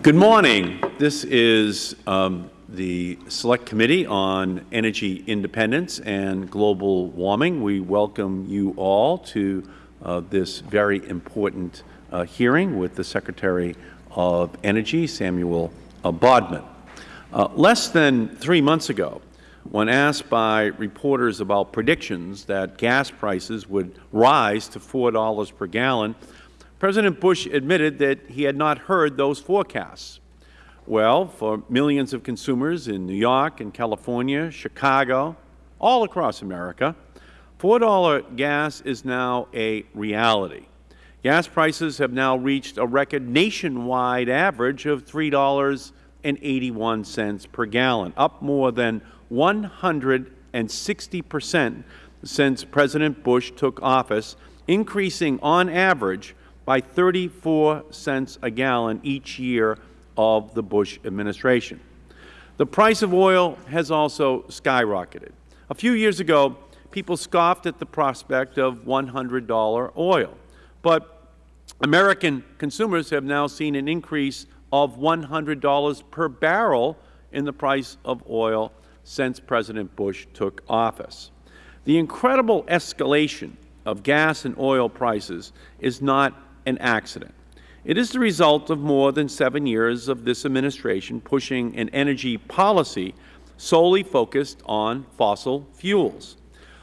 Good morning. This is um, the Select Committee on Energy Independence and Global Warming. We welcome you all to uh, this very important uh, hearing with the Secretary of Energy, Samuel uh, Bodman. Uh, less than three months ago, when asked by reporters about predictions that gas prices would rise to $4 per gallon, President Bush admitted that he had not heard those forecasts. Well, for millions of consumers in New York and California, Chicago, all across America, $4 gas is now a reality. Gas prices have now reached a record nationwide average of $3.81 per gallon, up more than 160 percent since President Bush took office, increasing on average by 34 cents a gallon each year of the Bush administration. The price of oil has also skyrocketed. A few years ago, people scoffed at the prospect of $100 oil. But American consumers have now seen an increase of $100 per barrel in the price of oil since President Bush took office. The incredible escalation of gas and oil prices is not an accident. It is the result of more than seven years of this Administration pushing an energy policy solely focused on fossil fuels.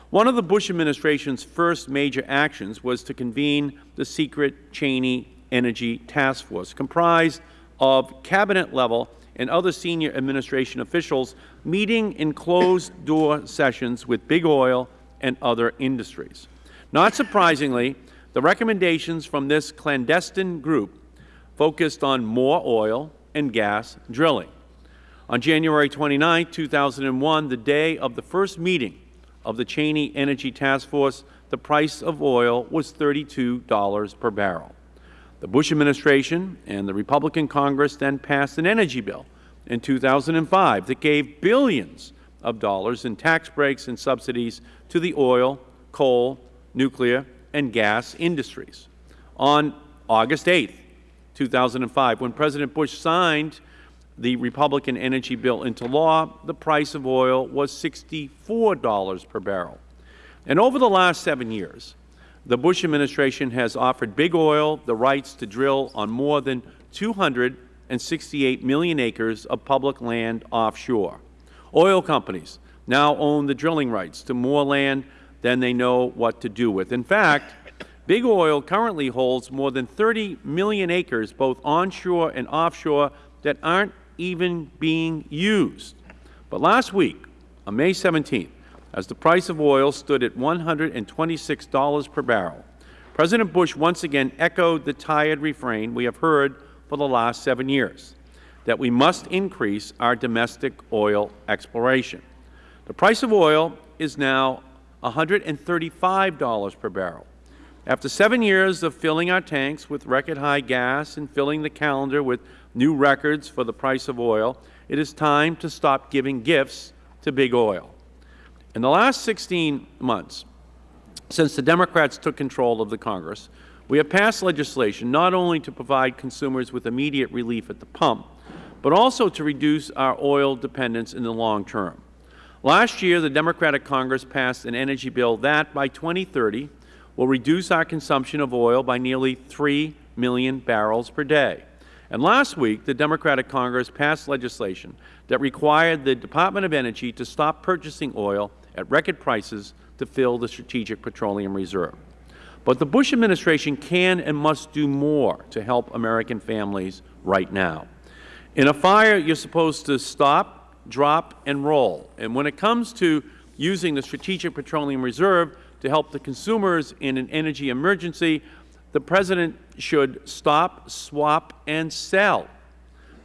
One of the Bush Administration's first major actions was to convene the secret Cheney Energy Task Force, comprised of Cabinet-level and other senior Administration officials meeting in closed-door sessions with big oil and other industries. Not surprisingly, the recommendations from this clandestine group focused on more oil and gas drilling. On January 29, 2001, the day of the first meeting of the Cheney Energy Task Force, the price of oil was $32 per barrel. The Bush administration and the Republican Congress then passed an energy bill in 2005 that gave billions of dollars in tax breaks and subsidies to the oil, coal, nuclear, and gas industries. On August 8, 2005, when President Bush signed the Republican energy bill into law, the price of oil was $64 per barrel. And over the last seven years, the Bush administration has offered big oil the rights to drill on more than 268 million acres of public land offshore. Oil companies now own the drilling rights to more land than they know what to do with. In fact, Big Oil currently holds more than 30 million acres both onshore and offshore that aren't even being used. But last week, on May 17th, as the price of oil stood at $126 per barrel, President Bush once again echoed the tired refrain we have heard for the last seven years, that we must increase our domestic oil exploration. The price of oil is now $135 per barrel. After seven years of filling our tanks with record-high gas and filling the calendar with new records for the price of oil, it is time to stop giving gifts to big oil. In the last 16 months, since the Democrats took control of the Congress, we have passed legislation not only to provide consumers with immediate relief at the pump, but also to reduce our oil dependence in the long term. Last year, the Democratic Congress passed an energy bill that, by 2030, will reduce our consumption of oil by nearly 3 million barrels per day. And last week, the Democratic Congress passed legislation that required the Department of Energy to stop purchasing oil at record prices to fill the Strategic Petroleum Reserve. But the Bush administration can and must do more to help American families right now. In a fire, you are supposed to stop, drop, and roll. And when it comes to using the Strategic Petroleum Reserve to help the consumers in an energy emergency, the President should stop, swap, and sell.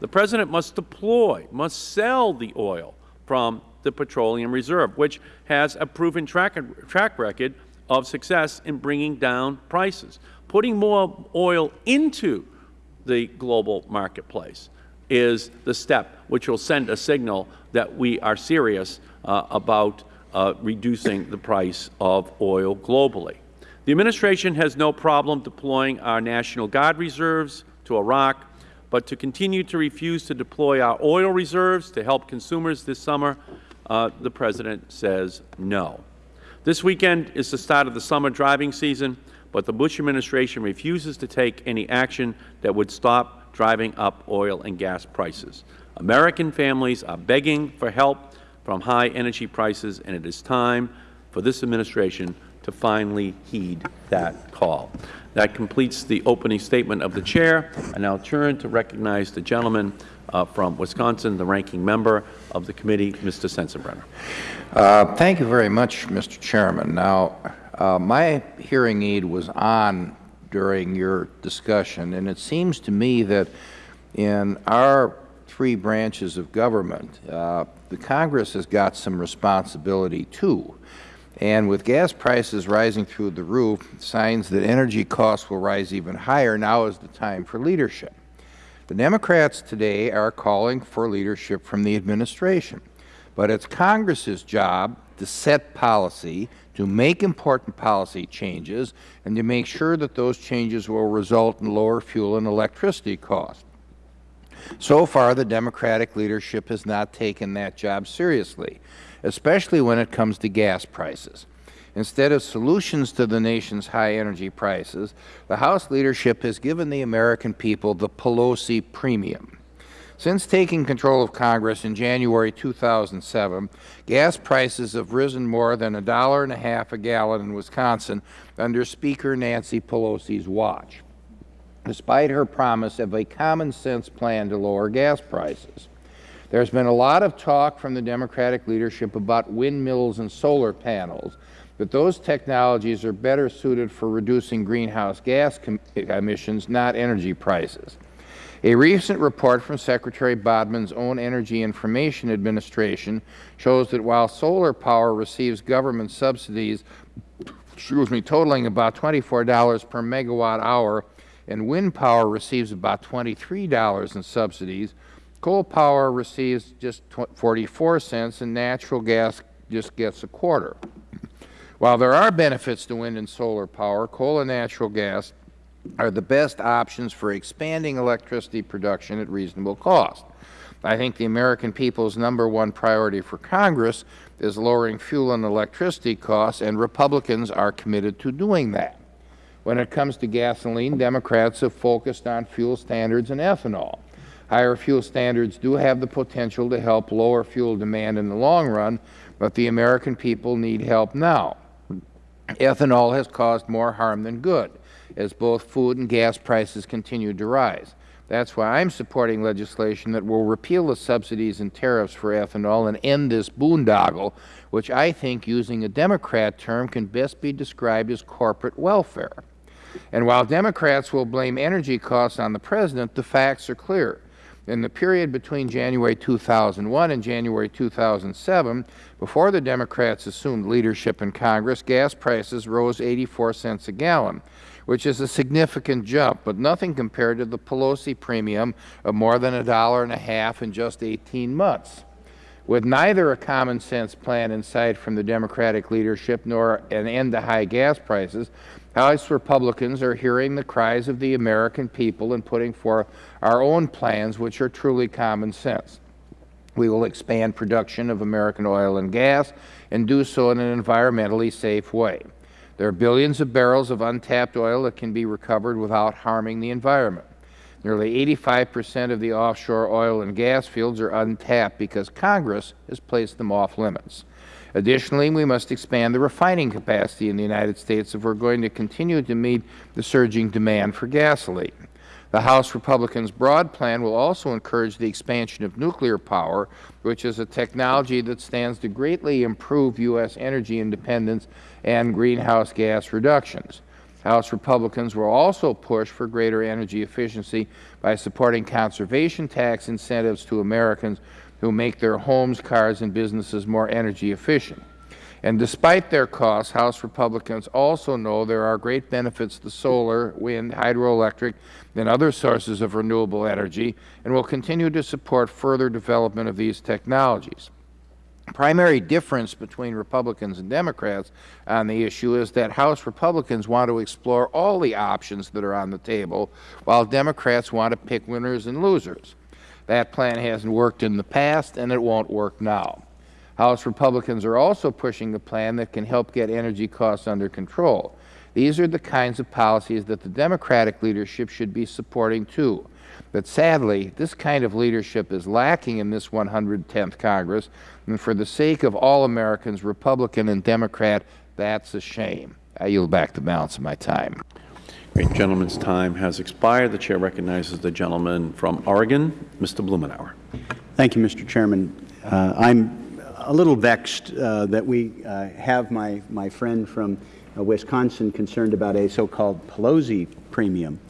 The President must deploy, must sell the oil from the Petroleum Reserve, which has a proven track, track record of success in bringing down prices. Putting more oil into the global marketplace is the step which will send a signal that we are serious uh, about uh, reducing the price of oil globally. The Administration has no problem deploying our National Guard reserves to Iraq, but to continue to refuse to deploy our oil reserves to help consumers this summer, uh, the President says no. This weekend is the start of the summer driving season, but the Bush administration refuses to take any action that would stop driving up oil and gas prices. American families are begging for help from high energy prices, and it is time for this administration to finally heed that call. That completes the opening statement of the Chair. I now turn to recognize the gentleman uh, from Wisconsin, the ranking member of the committee, Mr. Sensenbrenner. Uh, thank you very much, Mr. Chairman. Now, uh, my hearing aid was on during your discussion, and it seems to me that in our three branches of government, uh, the Congress has got some responsibility too. And with gas prices rising through the roof, signs that energy costs will rise even higher, now is the time for leadership. The Democrats today are calling for leadership from the administration. But it's Congress's job to set policy, to make important policy changes, and to make sure that those changes will result in lower fuel and electricity costs. So far, the Democratic leadership has not taken that job seriously, especially when it comes to gas prices. Instead of solutions to the nation's high energy prices, the House leadership has given the American people the Pelosi premium. Since taking control of Congress in January 2007, gas prices have risen more than a dollar and a half a gallon in Wisconsin under Speaker Nancy Pelosi's watch despite her promise of a common-sense plan to lower gas prices. There has been a lot of talk from the Democratic leadership about windmills and solar panels, but those technologies are better suited for reducing greenhouse gas emissions, not energy prices. A recent report from Secretary Bodman's own Energy Information Administration shows that while solar power receives government subsidies excuse me, totaling about $24 per megawatt hour and wind power receives about $23 in subsidies. Coal power receives just 44 cents, and natural gas just gets a quarter. While there are benefits to wind and solar power, coal and natural gas are the best options for expanding electricity production at reasonable cost. I think the American people's number one priority for Congress is lowering fuel and electricity costs, and Republicans are committed to doing that. When it comes to gasoline, Democrats have focused on fuel standards and ethanol. Higher fuel standards do have the potential to help lower fuel demand in the long run, but the American people need help now. Ethanol has caused more harm than good, as both food and gas prices continue to rise. That is why I am supporting legislation that will repeal the subsidies and tariffs for ethanol and end this boondoggle, which I think, using a Democrat term, can best be described as corporate welfare. And while Democrats will blame energy costs on the President, the facts are clear. In the period between January 2001 and January 2007, before the Democrats assumed leadership in Congress, gas prices rose 84 cents a gallon, which is a significant jump, but nothing compared to the Pelosi premium of more than a dollar and a half in just 18 months. With neither a common sense plan in sight from the Democratic leadership nor an end to high gas prices, House Republicans are hearing the cries of the American people and putting forth our own plans which are truly common sense. We will expand production of American oil and gas and do so in an environmentally safe way. There are billions of barrels of untapped oil that can be recovered without harming the environment. Nearly 85 percent of the offshore oil and gas fields are untapped because Congress has placed them off limits. Additionally, we must expand the refining capacity in the United States if we are going to continue to meet the surging demand for gasoline. The House Republicans' broad plan will also encourage the expansion of nuclear power, which is a technology that stands to greatly improve U.S. energy independence and greenhouse gas reductions. House Republicans will also push for greater energy efficiency by supporting conservation tax incentives to Americans who make their homes, cars, and businesses more energy efficient. And despite their costs, House Republicans also know there are great benefits to solar, wind, hydroelectric, and other sources of renewable energy, and will continue to support further development of these technologies. Primary difference between Republicans and Democrats on the issue is that House Republicans want to explore all the options that are on the table, while Democrats want to pick winners and losers. That plan hasn't worked in the past, and it won't work now. House Republicans are also pushing a plan that can help get energy costs under control. These are the kinds of policies that the Democratic leadership should be supporting, too. But sadly, this kind of leadership is lacking in this 110th Congress, and for the sake of all Americans, Republican and Democrat, that's a shame. I yield back the balance of my time. Great. Gentleman's time has expired. The Chair recognizes the gentleman from Oregon, Mr. Blumenauer. Thank you, Mr. Chairman. Uh, I'm a little vexed uh, that we uh, have my, my friend from uh, Wisconsin concerned about a so-called Pelosi premium,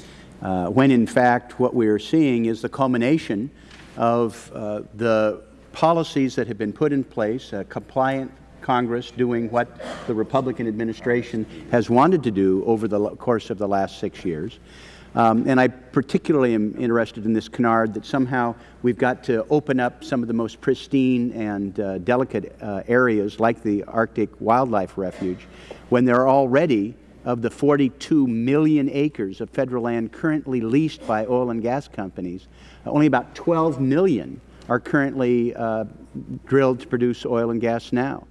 uh, when in fact what we are seeing is the culmination of uh, the policies that have been put in place, a compliant Congress doing what the Republican administration has wanted to do over the course of the last six years. Um, and I particularly am interested in this canard that somehow we've got to open up some of the most pristine and uh, delicate uh, areas like the Arctic Wildlife Refuge when there are already of the 42 million acres of Federal land currently leased by oil and gas companies, only about 12 million are currently uh, drilled to produce oil and gas now.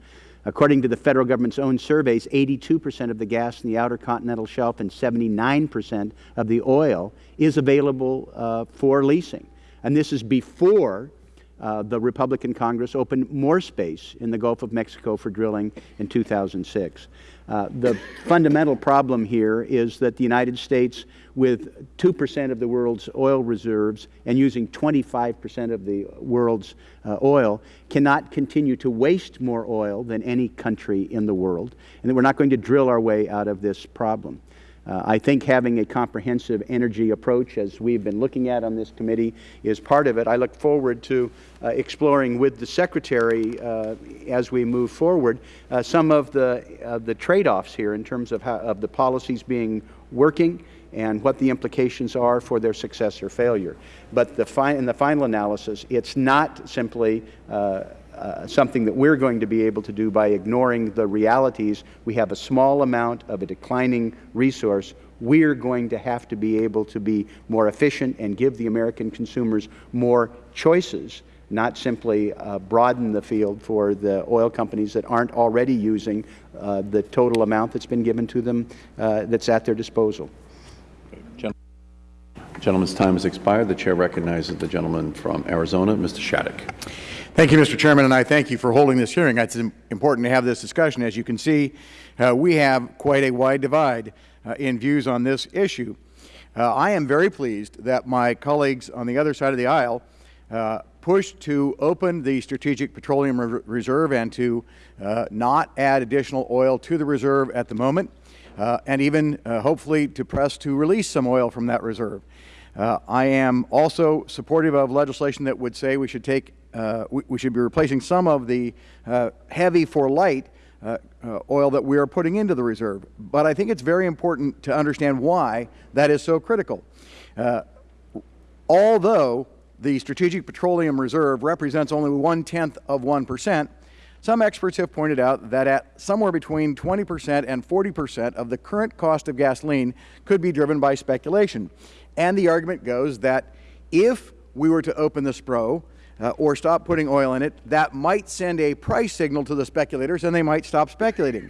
According to the Federal Government's own surveys, 82 percent of the gas in the Outer Continental Shelf and 79 percent of the oil is available uh, for leasing. And this is before uh, the Republican Congress opened more space in the Gulf of Mexico for drilling in 2006. Uh, the fundamental problem here is that the United States, with 2 percent of the world's oil reserves and using 25 percent of the world's uh, oil, cannot continue to waste more oil than any country in the world, and that we are not going to drill our way out of this problem. Uh, I think having a comprehensive energy approach, as we have been looking at on this committee, is part of it. I look forward to uh, exploring with the Secretary, uh, as we move forward, uh, some of the, the trade-offs here in terms of, how, of the policies being working and what the implications are for their success or failure. But the in the final analysis, it is not simply uh, uh, something that we are going to be able to do by ignoring the realities. We have a small amount of a declining resource. We are going to have to be able to be more efficient and give the American consumers more choices, not simply uh, broaden the field for the oil companies that aren't already using uh, the total amount that's been given to them uh, that's at their disposal. Gentleman's time has expired. The Chair recognizes the gentleman from Arizona, Mr. Shadegg. Thank you, Mr. Chairman, and I thank you for holding this hearing. It's important to have this discussion. As you can see, uh, we have quite a wide divide uh, in views on this issue. Uh, I am very pleased that my colleagues on the other side of the aisle uh, pushed to open the Strategic Petroleum Re Reserve and to uh, not add additional oil to the reserve at the moment, uh, and even hopefully to press to release some oil from that reserve. I am also supportive of legislation that would say we should take uh, we, we, should be replacing some of the uh, heavy for light uh, uh, oil that we are putting into the reserve. But I think it is very important to understand why that is so critical. Uh, although the Strategic Petroleum Reserve represents only one-tenth of 1 percent, some experts have pointed out that at somewhere between 20 percent and 40 percent of the current cost of gasoline could be driven by speculation. And the argument goes that if we were to open the SPRO, uh, or stop putting oil in it, that might send a price signal to the speculators and they might stop speculating.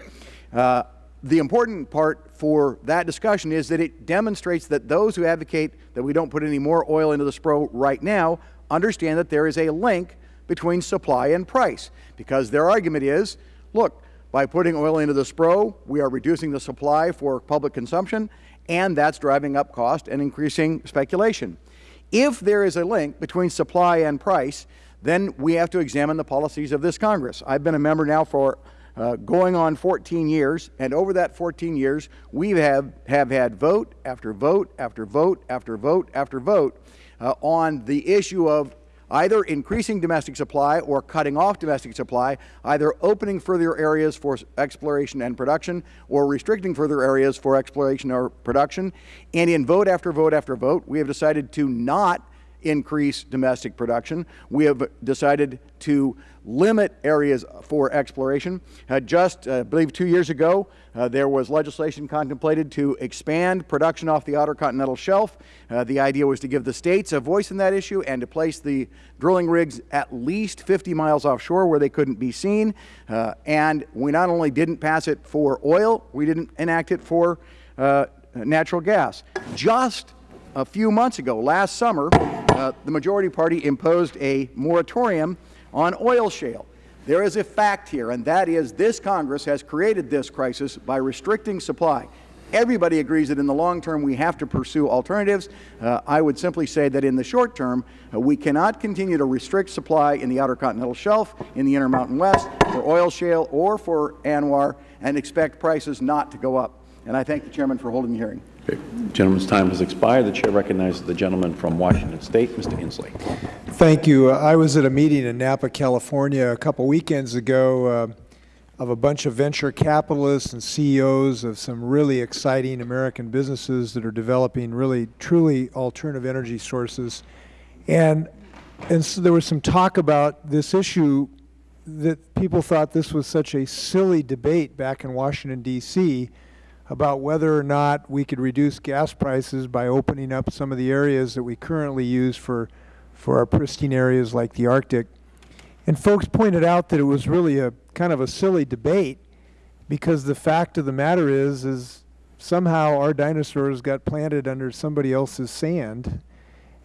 Uh, the important part for that discussion is that it demonstrates that those who advocate that we don't put any more oil into the SPRO right now understand that there is a link between supply and price because their argument is, look, by putting oil into the SPRO, we are reducing the supply for public consumption and that's driving up cost and increasing speculation. If there is a link between supply and price, then we have to examine the policies of this Congress. I have been a member now for uh, going on 14 years, and over that 14 years, we have, have had vote after vote after vote after vote after vote uh, on the issue of either increasing domestic supply or cutting off domestic supply, either opening further areas for exploration and production or restricting further areas for exploration or production. And in vote after vote after vote, we have decided to not increase domestic production. We have decided to limit areas for exploration. Uh, just, uh, I believe, two years ago, uh, there was legislation contemplated to expand production off the Outer Continental Shelf. Uh, the idea was to give the states a voice in that issue and to place the drilling rigs at least 50 miles offshore where they couldn't be seen. Uh, and we not only didn't pass it for oil, we didn't enact it for uh, natural gas. Just a few months ago, last summer, uh, the majority party imposed a moratorium on oil shale. There is a fact here, and that is this Congress has created this crisis by restricting supply. Everybody agrees that in the long term we have to pursue alternatives. Uh, I would simply say that in the short term, uh, we cannot continue to restrict supply in the Outer Continental Shelf, in the Intermountain West, for oil shale or for ANWR, and expect prices not to go up. And I thank the Chairman for holding the hearing. The gentleman's time has expired. The Chair recognizes the gentleman from Washington State, Mr. Inslee. Thank you. Uh, I was at a meeting in Napa, California a couple weekends ago uh, of a bunch of venture capitalists and CEOs of some really exciting American businesses that are developing really truly alternative energy sources. And, and so there was some talk about this issue that people thought this was such a silly debate back in Washington, D.C., about whether or not we could reduce gas prices by opening up some of the areas that we currently use for, for our pristine areas like the Arctic. And folks pointed out that it was really a kind of a silly debate because the fact of the matter is, is somehow our dinosaurs got planted under somebody else's sand.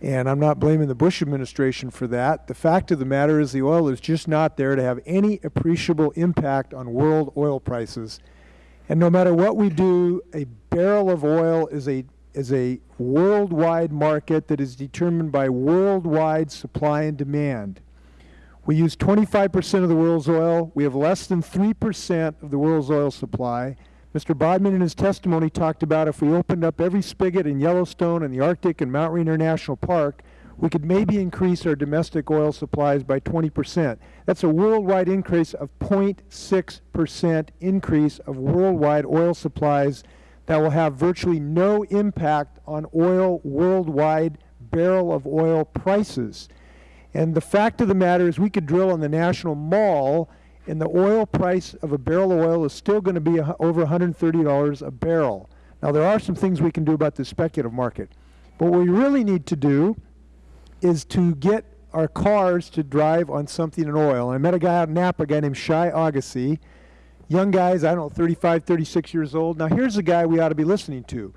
And I'm not blaming the Bush administration for that. The fact of the matter is the oil is just not there to have any appreciable impact on world oil prices. And no matter what we do, a barrel of oil is a, is a worldwide market that is determined by worldwide supply and demand. We use 25 percent of the world's oil. We have less than 3 percent of the world's oil supply. Mr. Bodman in his testimony talked about if we opened up every spigot in Yellowstone and the Arctic and Mount Rainier National Park, we could maybe increase our domestic oil supplies by 20 percent. That's a worldwide increase of 0.6 percent increase of worldwide oil supplies that will have virtually no impact on oil worldwide barrel of oil prices. And the fact of the matter is we could drill on the National Mall and the oil price of a barrel of oil is still going to be over $130 a barrel. Now, there are some things we can do about the speculative market. But what we really need to do is to get our cars to drive on something in oil. And I met a guy out in Napa, a guy named Shai Agassi. Young guys, I don't know, 35, 36 years old. Now, here's a guy we ought to be listening to.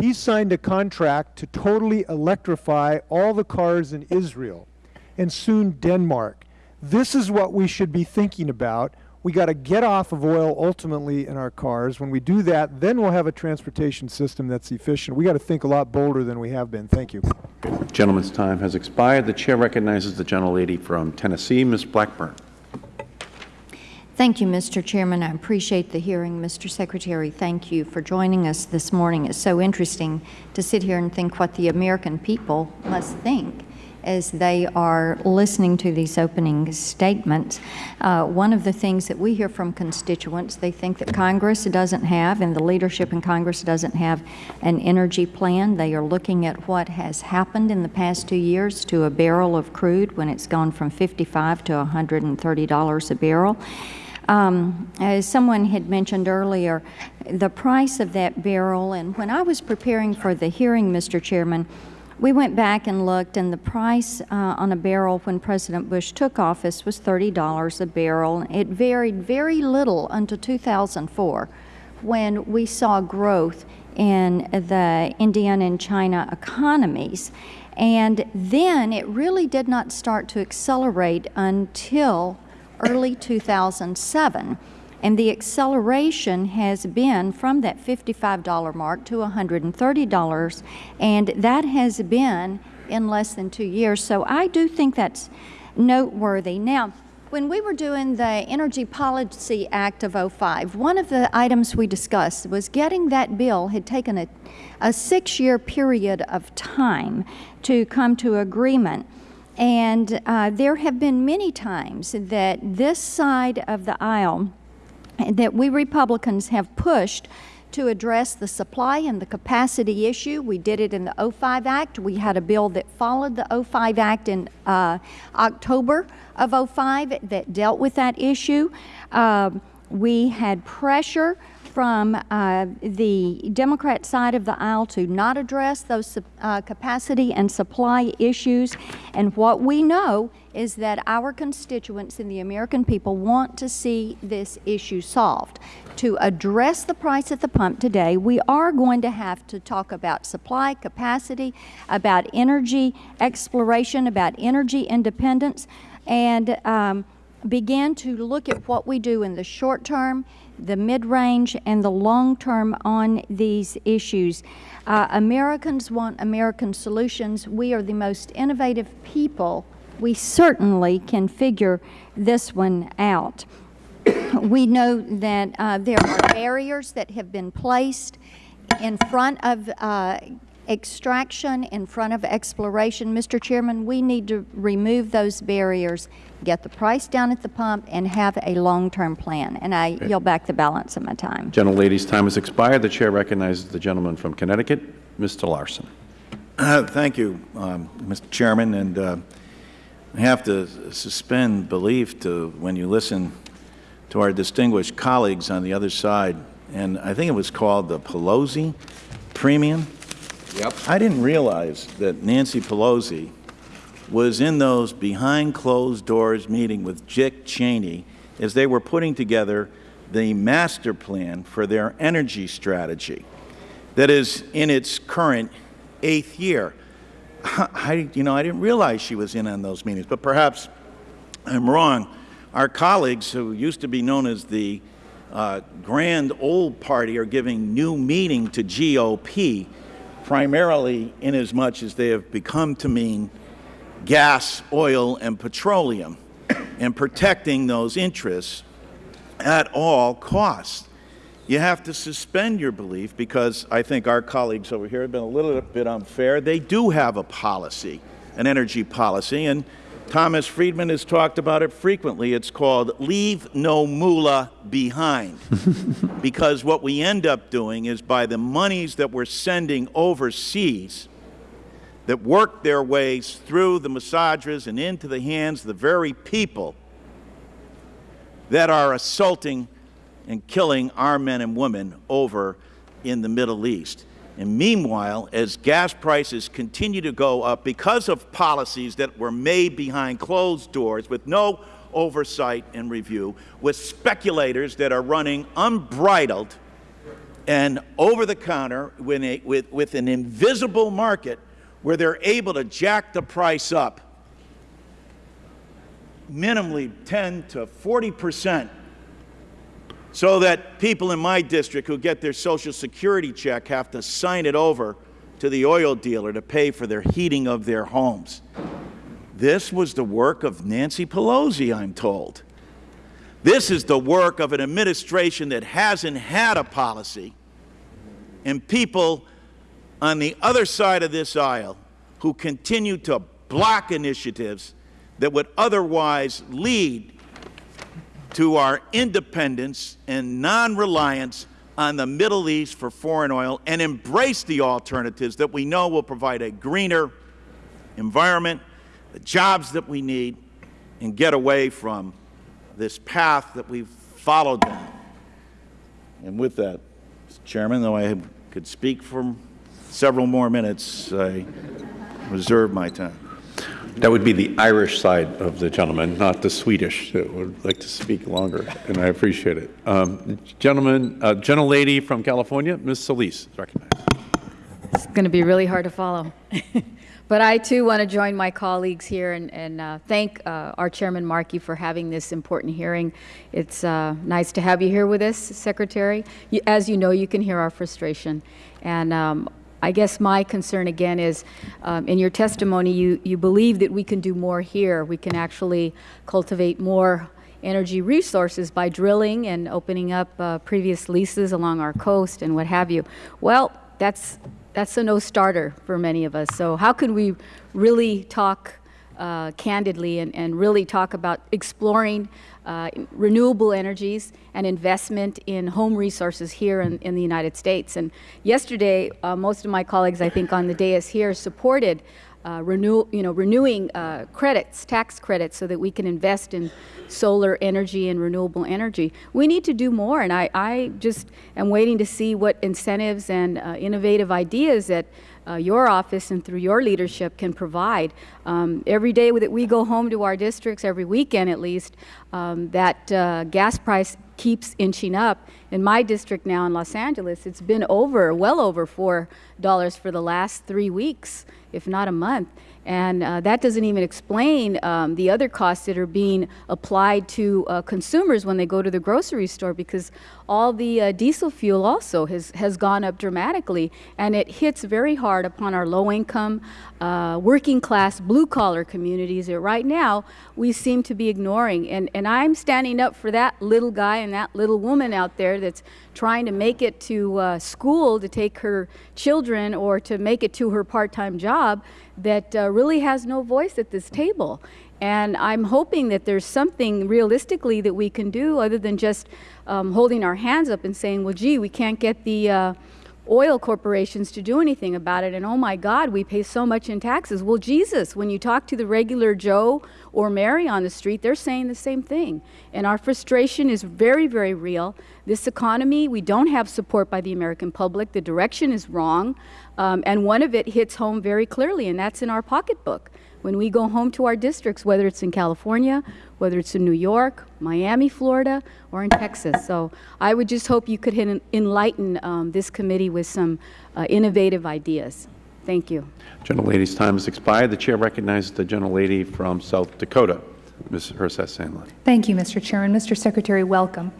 He signed a contract to totally electrify all the cars in Israel and soon Denmark. This is what we should be thinking about. We got to get off of oil ultimately in our cars. When we do that, then we'll have a transportation system that's efficient. We got to think a lot bolder than we have been. Thank you. The gentleman's time has expired. The Chair recognizes the gentlelady from Tennessee, Ms. Blackburn. Thank you, Mr. Chairman. I appreciate the hearing. Mr. Secretary, thank you for joining us this morning. It's so interesting to sit here and think what the American people must think as they are listening to these opening statements. Uh, one of the things that we hear from constituents, they think that Congress doesn't have, and the leadership in Congress doesn't have an energy plan. They are looking at what has happened in the past two years to a barrel of crude when it's gone from 55 to $130 a barrel. Um, as someone had mentioned earlier, the price of that barrel, and when I was preparing for the hearing, Mr. Chairman, we went back and looked, and the price uh, on a barrel when President Bush took office was $30 a barrel. It varied very little until 2004 when we saw growth in the Indian and China economies. And then it really did not start to accelerate until early 2007. And the acceleration has been from that $55 mark to $130, and that has been in less than two years. So I do think that's noteworthy. Now, when we were doing the Energy Policy Act of 05, one of the items we discussed was getting that bill had taken a, a six-year period of time to come to agreement. And uh, there have been many times that this side of the aisle that we Republicans have pushed to address the supply and the capacity issue. We did it in the 05 Act. We had a bill that followed the 05 Act in uh, October of 05 that dealt with that issue. Um, we had pressure from uh, the Democrat side of the aisle to not address those uh, capacity and supply issues. And what we know is that our constituents and the American people want to see this issue solved. To address the price at the pump today, we are going to have to talk about supply capacity, about energy exploration, about energy independence, and um, begin to look at what we do in the short term, the mid-range, and the long term on these issues. Uh, Americans want American solutions. We are the most innovative people. We certainly can figure this one out. we know that uh, there are barriers that have been placed in front of uh, extraction, in front of exploration. Mr. Chairman, we need to remove those barriers, get the price down at the pump, and have a long-term plan. And I yield back the balance of my time. Gentlelady's time has expired. The Chair recognizes the gentleman from Connecticut, Mr. Larson. Uh, Thank you, um, Mr. Chairman, and uh, I have to suspend belief to when you listen to our distinguished colleagues on the other side, and I think it was called the Pelosi Premium. Yep. I didn't realize that Nancy Pelosi was in those behind closed doors meeting with Dick Cheney as they were putting together the master plan for their energy strategy that is in its current eighth year. I, you know, I didn't realize she was in on those meetings, but perhaps I'm wrong. Our colleagues who used to be known as the uh, Grand Old Party are giving new meaning to GOP, primarily inasmuch as they have become to mean gas, oil, and petroleum, and protecting those interests at all costs. You have to suspend your belief because I think our colleagues over here have been a little bit unfair. They do have a policy, an energy policy, and Thomas Friedman has talked about it frequently. It's called Leave No Moolah Behind. because what we end up doing is by the monies that we're sending overseas, that work their ways through the madrassas and into the hands of the very people that are assaulting and killing our men and women over in the Middle East. And meanwhile, as gas prices continue to go up because of policies that were made behind closed doors with no oversight and review, with speculators that are running unbridled and over the counter with, with, with an invisible market where they're able to jack the price up minimally 10 to 40 percent so that people in my district who get their Social Security check have to sign it over to the oil dealer to pay for their heating of their homes. This was the work of Nancy Pelosi, I'm told. This is the work of an administration that hasn't had a policy, and people on the other side of this aisle who continue to block initiatives that would otherwise lead to our independence and non-reliance on the Middle East for foreign oil and embrace the alternatives that we know will provide a greener environment, the jobs that we need, and get away from this path that we've followed down. And with that, Mr. Chairman, though I could speak for several more minutes, I reserve my time. That would be the Irish side of the gentleman, not the Swedish, that would like to speak longer, and I appreciate it. Um, gentleman, uh, gentlelady from California, Ms. Solis, is recognized. It's going to be really hard to follow. but I, too, want to join my colleagues here and, and uh, thank uh, our Chairman Markey for having this important hearing. It's uh, nice to have you here with us, Secretary. As you know, you can hear our frustration. And um, I guess my concern again is, um, in your testimony, you, you believe that we can do more here. We can actually cultivate more energy resources by drilling and opening up uh, previous leases along our coast and what have you. Well, that's, that's a no-starter for many of us. So how can we really talk uh, candidly and, and really talk about exploring uh, renewable energies and investment in home resources here in, in the United States. And yesterday, uh, most of my colleagues, I think, on the dais here supported uh, renew, you know, renewing uh, credits, tax credits, so that we can invest in solar energy and renewable energy. We need to do more, and I, I just am waiting to see what incentives and uh, innovative ideas that uh, your office and through your leadership can provide. Um, every day that we go home to our districts, every weekend at least, um, that uh, gas price keeps inching up. In my district now in Los Angeles, it's been over, well over $4 for the last three weeks, if not a month. And uh, that doesn't even explain um, the other costs that are being applied to uh, consumers when they go to the grocery store because all the uh, diesel fuel also has, has gone up dramatically. And it hits very hard upon our low income, uh, working class, blue collar communities that right now we seem to be ignoring. And, and I'm standing up for that little guy and that little woman out there that's trying to make it to uh, school to take her children or to make it to her part time job that uh, really has no voice at this table. And I'm hoping that there's something realistically that we can do other than just um, holding our hands up and saying, well, gee, we can't get the uh, oil corporations to do anything about it. And oh my God, we pay so much in taxes. Well, Jesus, when you talk to the regular Joe or Mary on the street, they're saying the same thing. And our frustration is very, very real. This economy, we don't have support by the American public. The direction is wrong. Um, and one of it hits home very clearly, and that's in our pocketbook. When we go home to our districts, whether it's in California, whether it's in New York, Miami, Florida, or in Texas. So I would just hope you could enlighten um, this committee with some uh, innovative ideas. Thank you. Gentlelady's time has expired. The Chair recognizes the gentlelady from South Dakota, Ms. Herseth Sandlin. Thank you, Mr. Chairman. Mr. Secretary, welcome.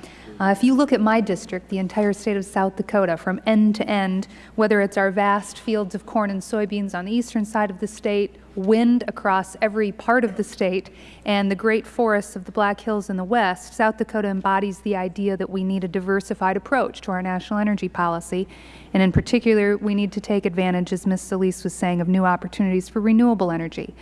Uh, if you look at my district, the entire state of South Dakota, from end to end, whether it's our vast fields of corn and soybeans on the eastern side of the state, wind across every part of the state, and the great forests of the Black Hills in the west, South Dakota embodies the idea that we need a diversified approach to our national energy policy. And in particular, we need to take advantage, as Ms. Solis was saying, of new opportunities for renewable energy.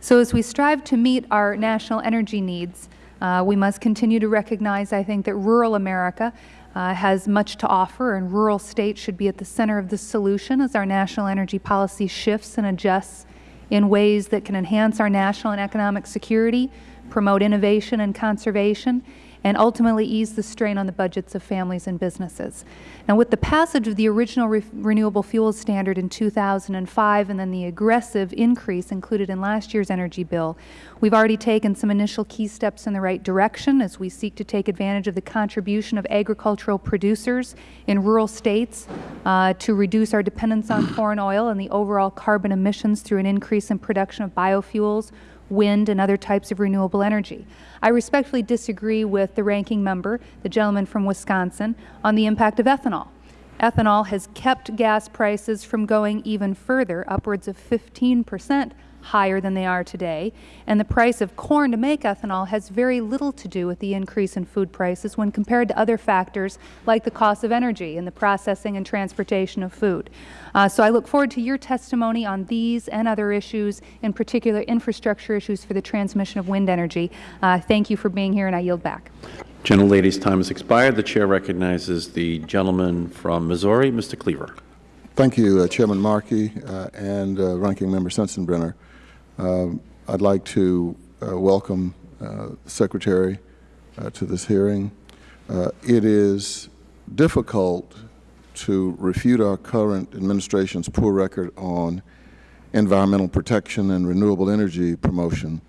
So as we strive to meet our national energy needs, uh, we must continue to recognize, I think, that rural America uh, has much to offer, and rural states should be at the center of the solution as our national energy policy shifts and adjusts in ways that can enhance our national and economic security, promote innovation and conservation, and ultimately ease the strain on the budgets of families and businesses. Now, with the passage of the original re renewable fuels standard in 2005 and then the aggressive increase included in last year's energy bill, we've already taken some initial key steps in the right direction as we seek to take advantage of the contribution of agricultural producers in rural states uh, to reduce our dependence on foreign oil and the overall carbon emissions through an increase in production of biofuels, wind, and other types of renewable energy. I respectfully disagree with the ranking member, the gentleman from Wisconsin, on the impact of ethanol. Ethanol has kept gas prices from going even further, upwards of 15 percent higher than they are today, and the price of corn to make ethanol has very little to do with the increase in food prices when compared to other factors like the cost of energy and the processing and transportation of food. Uh, so I look forward to your testimony on these and other issues, in particular infrastructure issues for the transmission of wind energy. Uh, thank you for being here, and I yield back. Gentlelady's time has expired. The Chair recognizes the gentleman from Missouri, Mr. Cleaver. Thank you, uh, Chairman Markey uh, and uh, Ranking Member Sensenbrenner. Um, I'd like to uh, welcome uh, the Secretary uh, to this hearing. it is difficult to refute our current administration's poor record on environmental protection and renewable energy promotion.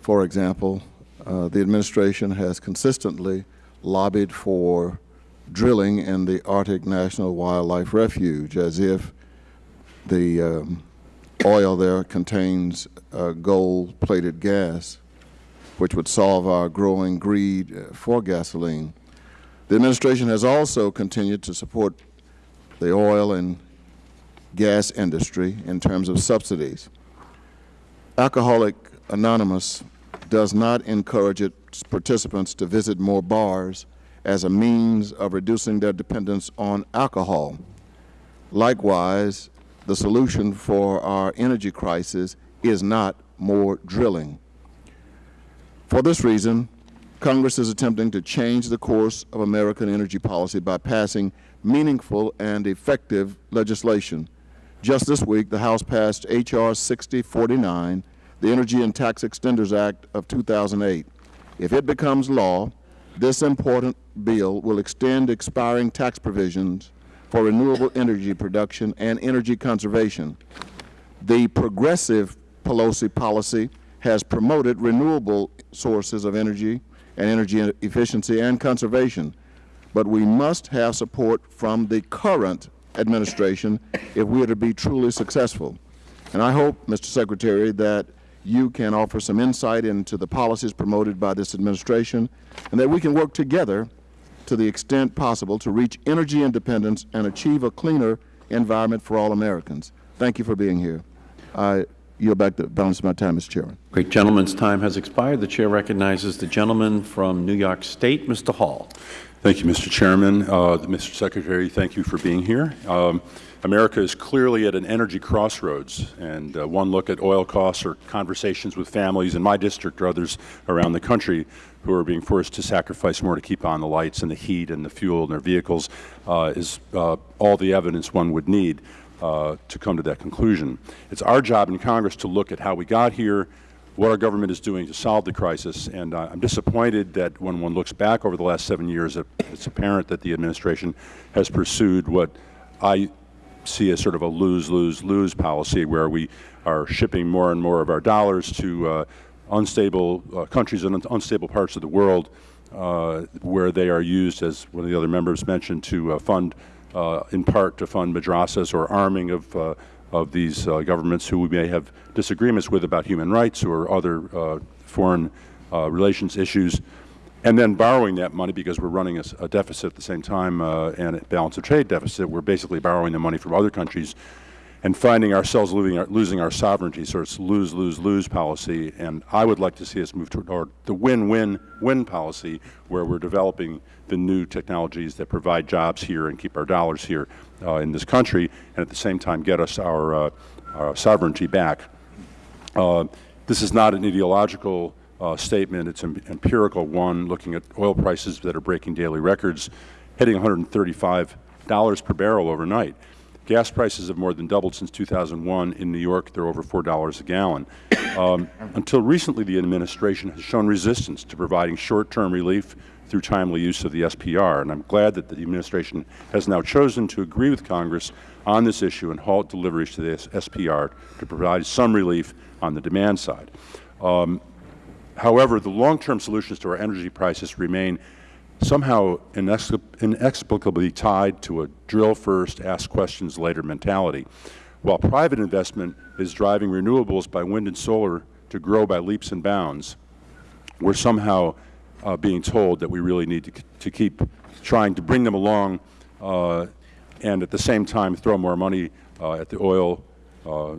For example, uh, the administration has consistently lobbied for drilling in the Arctic National Wildlife Refuge as if the um, oil there contains uh, gold-plated gas, which would solve our growing greed uh, for gasoline. The administration has also continued to support the oil and gas industry in terms of subsidies. Alcoholic Anonymous does not encourage its participants to visit more bars as a means of reducing their dependence on alcohol. Likewise, the solution for our energy crisis is not more drilling. For this reason, Congress is attempting to change the course of American energy policy by passing meaningful and effective legislation. Just this week, the House passed H.R. 6049, the Energy and Tax Extenders Act of 2008. If it becomes law, this important bill will extend expiring tax provisions for renewable energy production and energy conservation. The progressive Pelosi policy has promoted renewable sources of energy and energy efficiency and conservation, but we must have support from the current administration if we are to be truly successful. And I hope, Mr. Secretary, that you can offer some insight into the policies promoted by this administration and that we can work together to the extent possible to reach energy independence and achieve a cleaner environment for all Americans. Thank you for being here. I yield back the balance of my time, Mr. Chairman. Great. Gentleman's time has expired. The Chair recognizes the gentleman from New York State, Mr. Hall. Thank you, Mr. Chairman. Uh, Mr. Secretary, thank you for being here. Um, America is clearly at an energy crossroads, and uh, one look at oil costs or conversations with families in my district or others around the country who are being forced to sacrifice more to keep on the lights and the heat and the fuel in their vehicles uh, is uh, all the evidence one would need uh, to come to that conclusion. It's our job in Congress to look at how we got here, what our government is doing to solve the crisis, and uh, I'm disappointed that when one looks back over the last seven years, it's apparent that the administration has pursued what I see a sort of a lose-lose-lose policy where we are shipping more and more of our dollars to uh, unstable uh, countries and unstable parts of the world uh, where they are used, as one of the other members mentioned, to uh, fund, uh, in part to fund madrassas or arming of, uh, of these governments who we may have disagreements with about human rights or other foreign relations issues and then borrowing that money because we're running a, a deficit at the same time uh, and a balance of trade deficit. We're basically borrowing the money from other countries and finding ourselves losing our, losing our sovereignty. So it's lose, lose, lose policy. And I would like to see us move toward the win-win-win policy where we're developing the new technologies that provide jobs here and keep our dollars here uh, in this country and at the same time get us our, uh, our sovereignty back. Uh, this is not an ideological uh, statement. It's an empirical one, looking at oil prices that are breaking daily records, hitting $135 per barrel overnight. Gas prices have more than doubled since 2001. In New York, they're over $4 a gallon. Um, until recently, the administration has shown resistance to providing short-term relief through timely use of the SPR, and I'm glad that the administration has now chosen to agree with Congress on this issue and halt deliveries to the SPR to provide some relief on the demand side. Um, However, the long-term solutions to our energy prices remain somehow inexplicably tied to a drill first, ask questions later mentality. While private investment is driving renewables by wind and solar to grow by leaps and bounds, we are somehow uh, being told that we really need to, to, keep trying to bring them along uh, and at the same time throw more money uh, at the oil uh,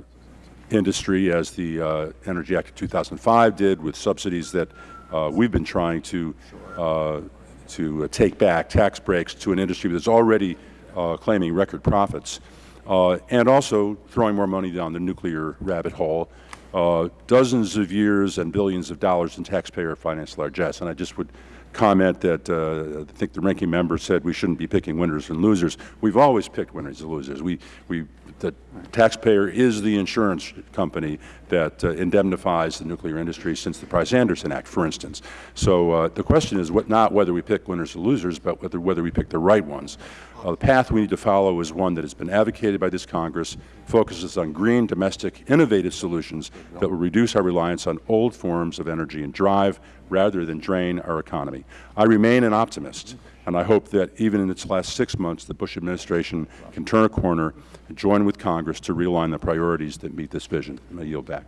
industry as the uh, Energy Act of 2005 did with subsidies that uh, we've been trying to, uh, to take back, tax breaks to an industry that's already uh, claiming record profits, uh, and also throwing more money down the nuclear rabbit hole, uh, dozens of years and billions of dollars in taxpayer-financed largesse. And I just would comment that uh, I think the ranking member said we shouldn't be picking winners and losers. We've always picked winners and losers. We, we, the taxpayer is the insurance company that uh, indemnifies the nuclear industry since the Price-Anderson Act, for instance. So uh, the question is what, not whether we pick winners or losers, but whether, whether we pick the right ones. Uh, the path we need to follow is one that has been advocated by this Congress, focuses on green, domestic, innovative solutions that will reduce our reliance on old forms of energy and drive rather than drain our economy. I remain an optimist, and I hope that even in its last six months, the Bush administration can turn a corner and join with Congress to realign the priorities that meet this vision. I yield back.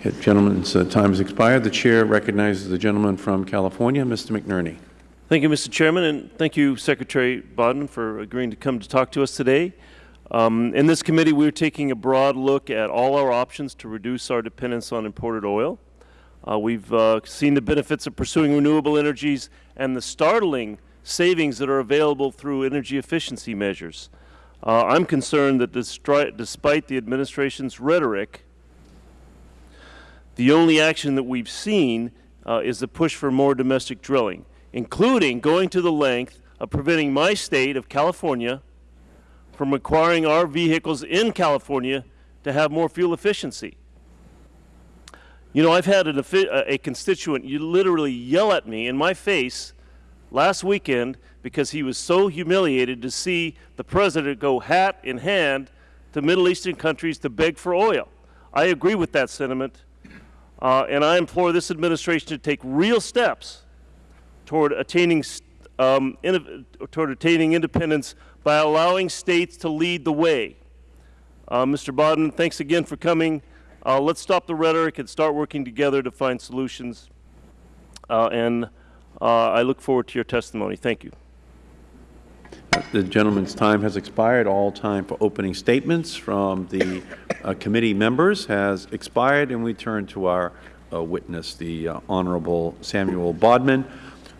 Okay, gentleman's uh, time has expired. The Chair recognizes the gentleman from California, Mr. McNerney. Thank you, Mr. Chairman, and thank you, Secretary Bodman, for agreeing to come to talk to us today. Um, in this committee, we're taking a broad look at all our options to reduce our dependence on imported oil. Uh, we've uh, seen the benefits of pursuing renewable energies and the startling savings that are available through energy efficiency measures. Uh, I'm concerned that despite the administration's rhetoric, the only action that we've seen uh, is the push for more domestic drilling, including going to the length of preventing my state of California from requiring our vehicles in California to have more fuel efficiency. You know, I've had an, a constituent you literally yell at me in my face last weekend because he was so humiliated to see the president go hat in hand to Middle Eastern countries to beg for oil. I agree with that sentiment, uh, and I implore this administration to take real steps toward attaining, um, toward attaining independence by allowing states to lead the way. Uh, Mr. Bodman, thanks again for coming. Uh, let's stop the rhetoric and start working together to find solutions. Uh, and I look forward to your testimony. Thank you. The gentleman's time has expired. All time for opening statements from the uh, committee members has expired, and we turn to our uh, witness, the uh, Honorable Samuel Bodman,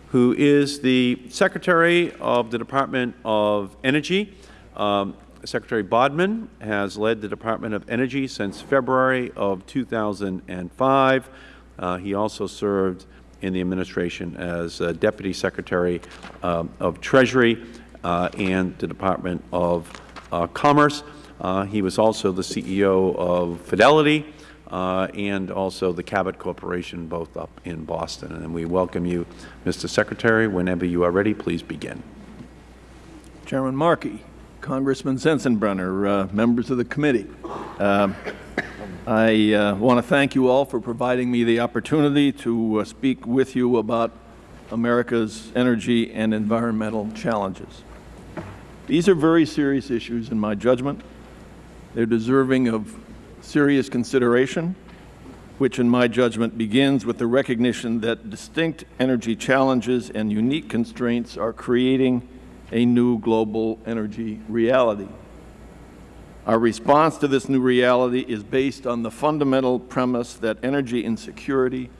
who is the Secretary of the Department of Energy. Um, Secretary Bodman has led the Department of Energy since February of 2005. Uh, he also served in the administration as uh, Deputy Secretary uh, of Treasury uh, and the Department of uh, Commerce. Uh, he was also the CEO of Fidelity and also the Cabot Corporation, both up in Boston. And we welcome you, Mr. Secretary. Whenever you are ready, please begin. Chairman Markey, Congressman Sensenbrenner, uh, members of the committee. I uh, want to thank you all for providing me the opportunity to uh, speak with you about America's energy and environmental challenges. These are very serious issues in my judgment. They're deserving of serious consideration, which in my judgment begins with the recognition that distinct energy challenges and unique constraints are creating a new global energy reality. Our response to this new reality is based on the fundamental premise that energy insecurity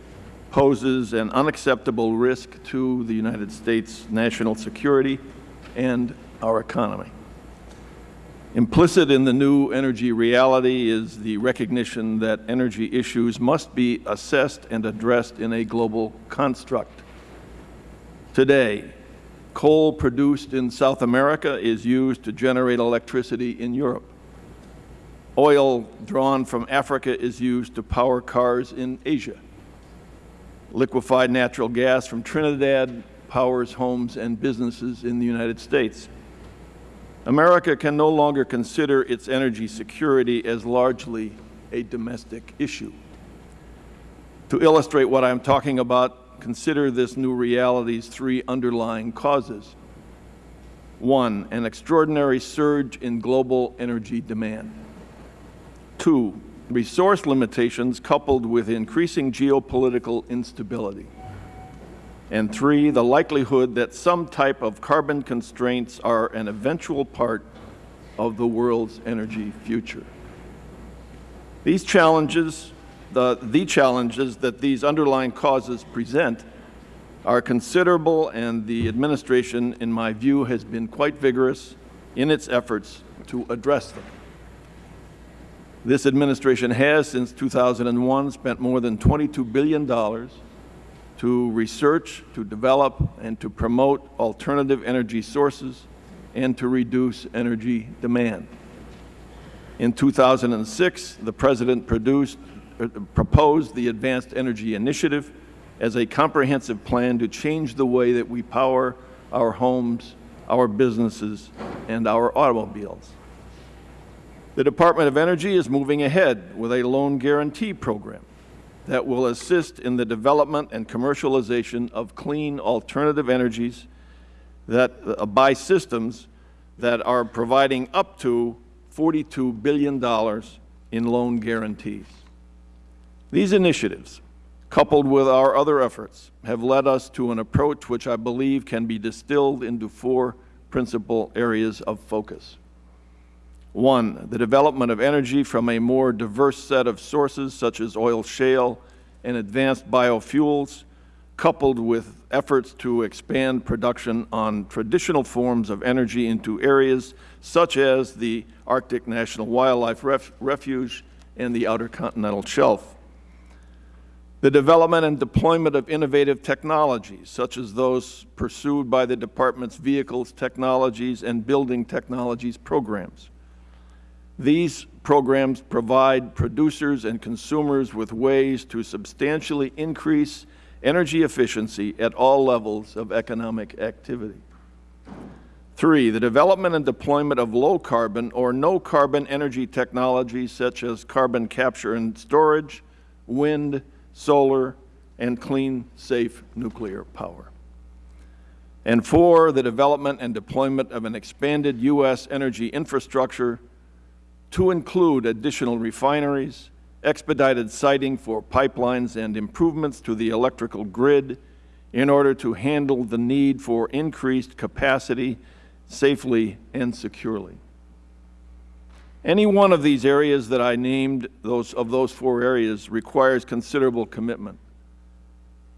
poses an unacceptable risk to the United States national security and our economy. Implicit in the new energy reality is the recognition that energy issues must be assessed and addressed in a global construct. Today, Coal produced in South America is used to generate electricity in Europe. Oil drawn from Africa is used to power cars in Asia. Liquefied natural gas from Trinidad powers homes and businesses in the United States. America can no longer consider its energy security as largely a domestic issue. To illustrate what I am talking about, consider this new reality's three underlying causes. One, an extraordinary surge in global energy demand. Two, resource limitations coupled with increasing geopolitical instability. And three, the likelihood that some type of carbon constraints are an eventual part of the world's energy future. These challenges the, the challenges that these underlying causes present are considerable, and the administration, in my view, has been quite vigorous in its efforts to address them. This administration has, since 2001, spent more than $22 billion to research, to develop, and to promote alternative energy sources and to reduce energy demand. In 2006, the President produced uh, proposed the Advanced Energy Initiative as a comprehensive plan to change the way that we power our homes, our businesses, and our automobiles. The Department of Energy is moving ahead with a loan guarantee program that will assist in the development and commercialization of clean alternative energies that, uh, by systems that are providing up to $42 billion in loan guarantees. These initiatives, coupled with our other efforts, have led us to an approach which I believe can be distilled into four principal areas of focus. One, the development of energy from a more diverse set of sources such as oil shale and advanced biofuels, coupled with efforts to expand production on traditional forms of energy into areas such as the Arctic National Wildlife Ref Refuge and the Outer Continental Shelf. The development and deployment of innovative technologies, such as those pursued by the Department's Vehicles Technologies and Building Technologies programs. These programs provide producers and consumers with ways to substantially increase energy efficiency at all levels of economic activity. Three, the development and deployment of low-carbon or no-carbon energy technologies such as carbon capture and storage, wind, solar, and clean, safe nuclear power. And four, the development and deployment of an expanded U.S. energy infrastructure to include additional refineries, expedited siting for pipelines and improvements to the electrical grid in order to handle the need for increased capacity safely and securely. Any one of these areas that I named, those, of those four areas, requires considerable commitment.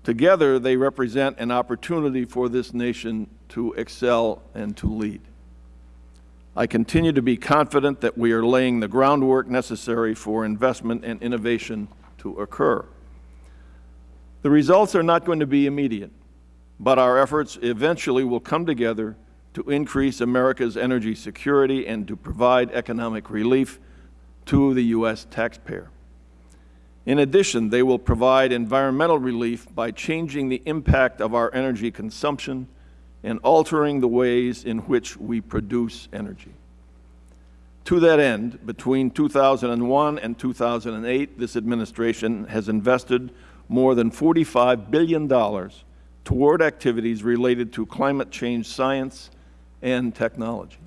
Together, they represent an opportunity for this nation to excel and to lead. I continue to be confident that we are laying the groundwork necessary for investment and innovation to occur. The results are not going to be immediate, but our efforts eventually will come together to increase America's energy security and to provide economic relief to the U.S. taxpayer. In addition, they will provide environmental relief by changing the impact of our energy consumption and altering the ways in which we produce energy. To that end, between 2001 and 2008, this administration has invested more than $45 billion toward activities related to climate change science and technology.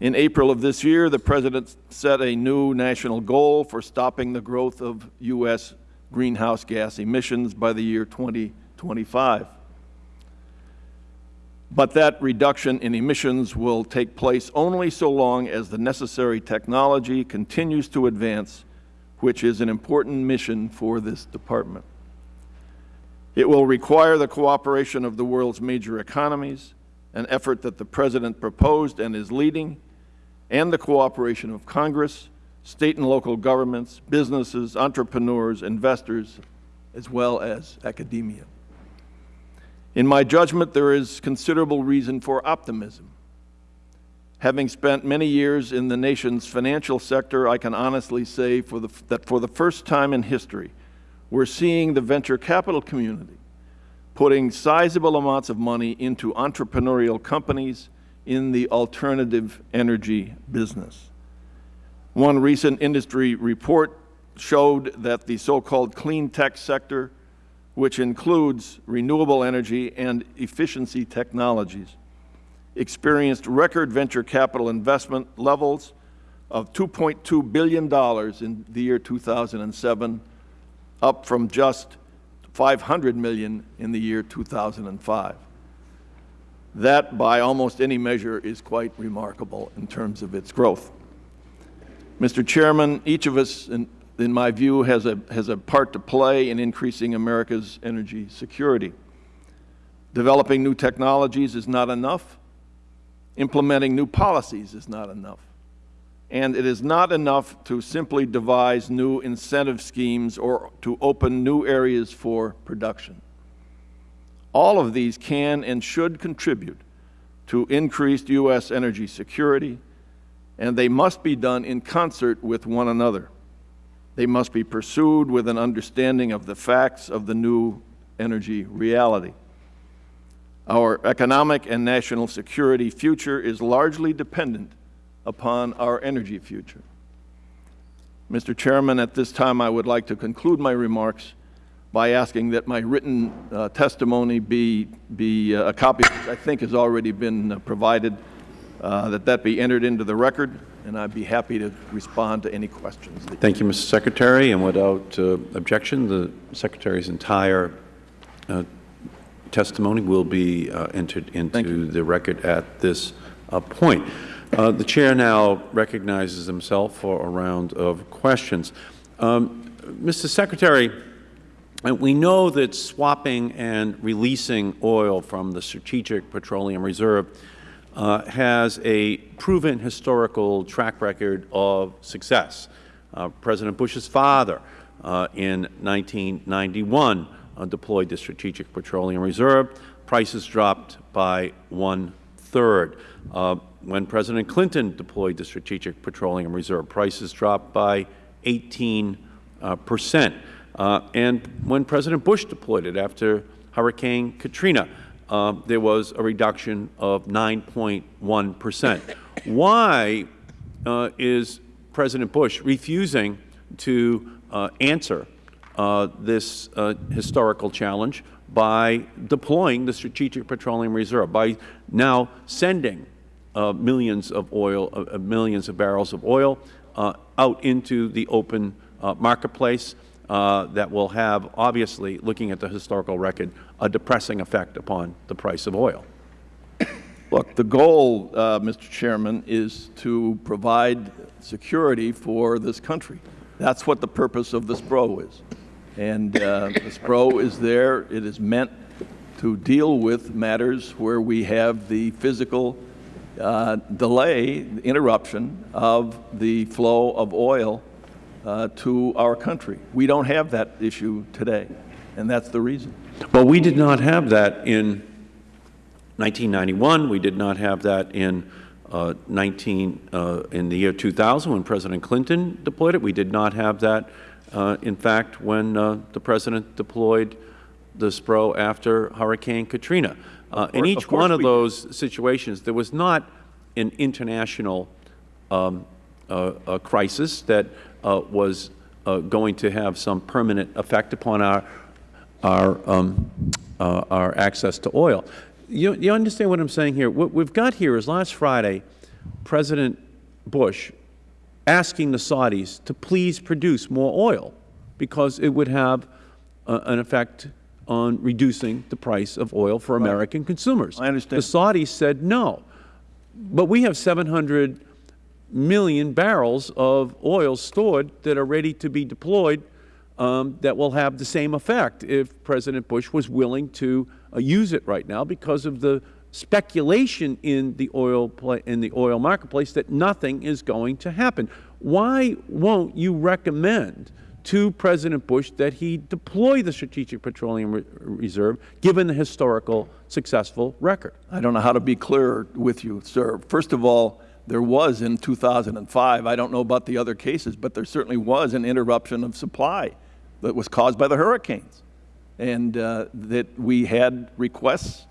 In April of this year, the President set a new national goal for stopping the growth of U.S. greenhouse gas emissions by the year 2025. But that reduction in emissions will take place only so long as the necessary technology continues to advance, which is an important mission for this Department. It will require the cooperation of the world's major economies, an effort that the President proposed and is leading, and the cooperation of Congress, state and local governments, businesses, entrepreneurs, investors, as well as academia. In my judgment, there is considerable reason for optimism. Having spent many years in the nation's financial sector, I can honestly say for the, that for the first time in history, we're seeing the venture capital community putting sizable amounts of money into entrepreneurial companies in the alternative energy business. One recent industry report showed that the so-called clean tech sector which includes renewable energy and efficiency technologies, experienced record venture capital investment levels of $2.2 billion in the year 2007, up from just 500 million in the year 2005. That, by almost any measure, is quite remarkable in terms of its growth. Mr. Chairman, each of us in my view, has a, has a part to play in increasing America's energy security. Developing new technologies is not enough. Implementing new policies is not enough. And it is not enough to simply devise new incentive schemes or to open new areas for production. All of these can and should contribute to increased U.S. energy security, and they must be done in concert with one another. They must be pursued with an understanding of the facts of the new energy reality. Our economic and national security future is largely dependent upon our energy future. Mr. Chairman, at this time I would like to conclude my remarks by asking that my written uh, testimony be, be uh, a copy, which I think has already been uh, provided, uh, that that be entered into the record and I'd be happy to respond to any questions. Thank you, Mr. Secretary. And without uh, objection, the Secretary's entire uh, testimony will be uh, entered into the record at this uh, point. Uh, the Chair now recognizes himself for a round of questions. Um, Mr. Secretary, we know that swapping and releasing oil from the Strategic Petroleum Reserve uh, has a proven historical track record of success. Uh, President Bush's father uh, in 1991 uh, deployed the Strategic Petroleum Reserve. Prices dropped by one-third. Uh, when President Clinton deployed the Strategic Petroleum Reserve, prices dropped by 18 uh, percent. And when President Bush deployed it after Hurricane Katrina, uh, there was a reduction of 9.1 percent. Why uh, is President Bush refusing to uh, answer uh, this uh, historical challenge by deploying the Strategic Petroleum Reserve, by now sending uh, millions of oil, uh, millions of barrels of oil out into the open marketplace uh, that will have, obviously, looking at the historical record, a depressing effect upon the price of oil. Look, the goal, uh, Mr. Chairman, is to provide security for this country. That's what the purpose of the SPRO is. And uh, the SPRO is there, it is meant to deal with matters where we have the physical uh, delay, interruption of the flow of oil uh, to our country. We don't have that issue today, and that's the reason. But we did not have that in 1991. We did not have that in uh, 19 uh, in the year 2000 when President Clinton deployed it. We did not have that, uh, in fact, when uh, the President deployed the SPRO after Hurricane Katrina. Uh, in each of one of those situations, there was not an international um, a crisis that was uh, going to have some permanent effect upon our our um, uh, our access to oil. You, you understand what I'm saying here? What we've got here is last Friday, President Bush asking the Saudis to please produce more oil because it would have uh, an effect on reducing the price of oil for American consumers. I understand. The Saudis said no. But we have 700 million barrels of oil stored that are ready to be deployed um, that will have the same effect if President Bush was willing to uh, use it right now because of the speculation in the oil in the oil marketplace that nothing is going to happen. Why won't you recommend to President Bush that he deploy the Strategic Petroleum Re Reserve given the historical successful record? I don't know how to be clearer with you, sir. First of all, there was in 2005, I don't know about the other cases, but there certainly was an interruption of supply that was caused by the hurricanes. And uh, that we had requests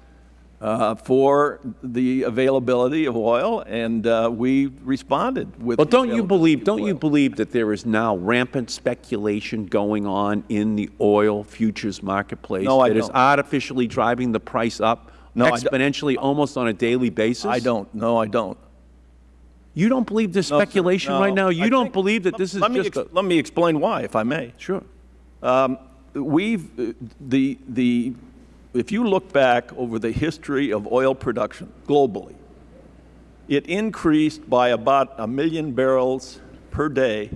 uh, for the availability of oil, and uh, we responded with. Well, don't you believe, don't you believe that there is now rampant speculation going on in the oil futures marketplace? No, I That is don't. artificially driving the price up No, exponentially almost on a daily basis? I don't. No, I don't. You don't believe this No, speculation No. right now? You I don't think- believe that this is let me just a... Let me explain why, if I may. Sure. Um, We've, uh, the, the, if you look back over the history of oil production globally, it increased by about a million barrels per day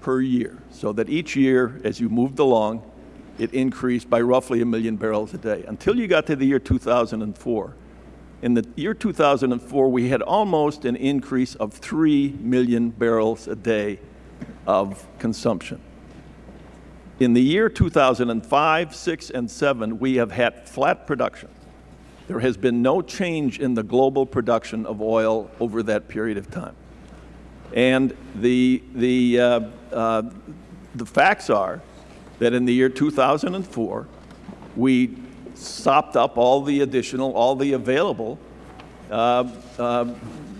per year. So that each year, as you moved along, it increased by roughly a million barrels a day, until you got to the year 2004. In the year 2004, we had almost an increase of 3 million barrels a day of consumption. In the year 2005, 6, and 7, we have had flat production. There has been no change in the global production of oil over that period of time. And the, the, uh, uh, the facts are that in the year 2004, we sopped up all the additional, all the available uh, uh,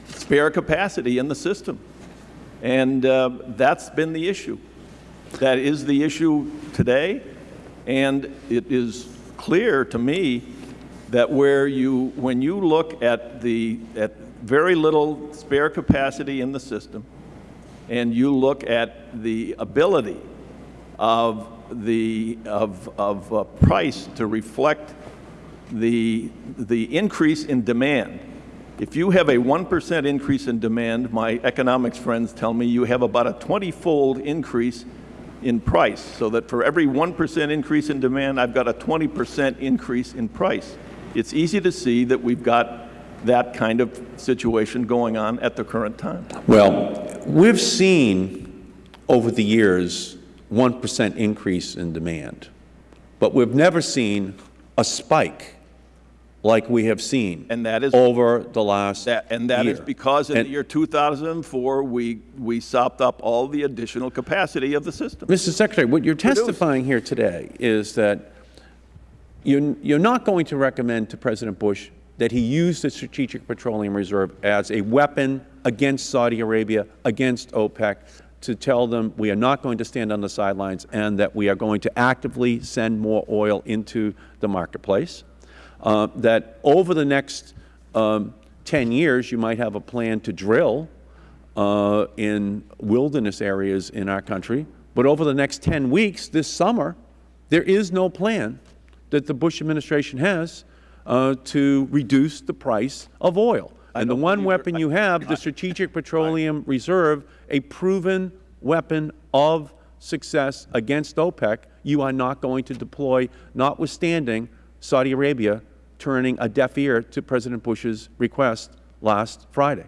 spare capacity in the system. And uh, that's been the issue. That is the issue today, and it is clear to me that where you, when you look at the, at very little spare capacity in the system, and you look at the ability of the, of, of uh, price to reflect the, the increase in demand. If you have a 1% increase in demand, my economics friends tell me you have about a 20-fold increase in price, so that for every 1% increase in demand, I've got a 20% increase in price. It's easy to see that we've got that kind of situation going on at the current time. Well, we've seen over the years 1% increase in demand, but we've never seen a spike like we have seen And that is over the last That, and that is year. because in And- the year 2004, we, we sopped up all the additional capacity of the system. Mr. Secretary, what you're testifying here today is that you're, you're not going to recommend to President Bush that he use the Strategic Petroleum Reserve as a weapon against Saudi Arabia, against OPEC, to tell them we are not going to stand on the sidelines and that we are going to actively send more oil into the marketplace, uh, that over the next um, 10 years you might have a plan to drill uh, in wilderness areas in our country. But over the next 10 weeks, this summer, there is no plan that the Bush administration has uh, to reduce the price of oil. And the one weapon you have, the Strategic Petroleum Reserve, a proven weapon of success against OPEC, you are not going to deploy, notwithstanding Saudi Arabia turning a deaf ear to President Bush's request last Friday.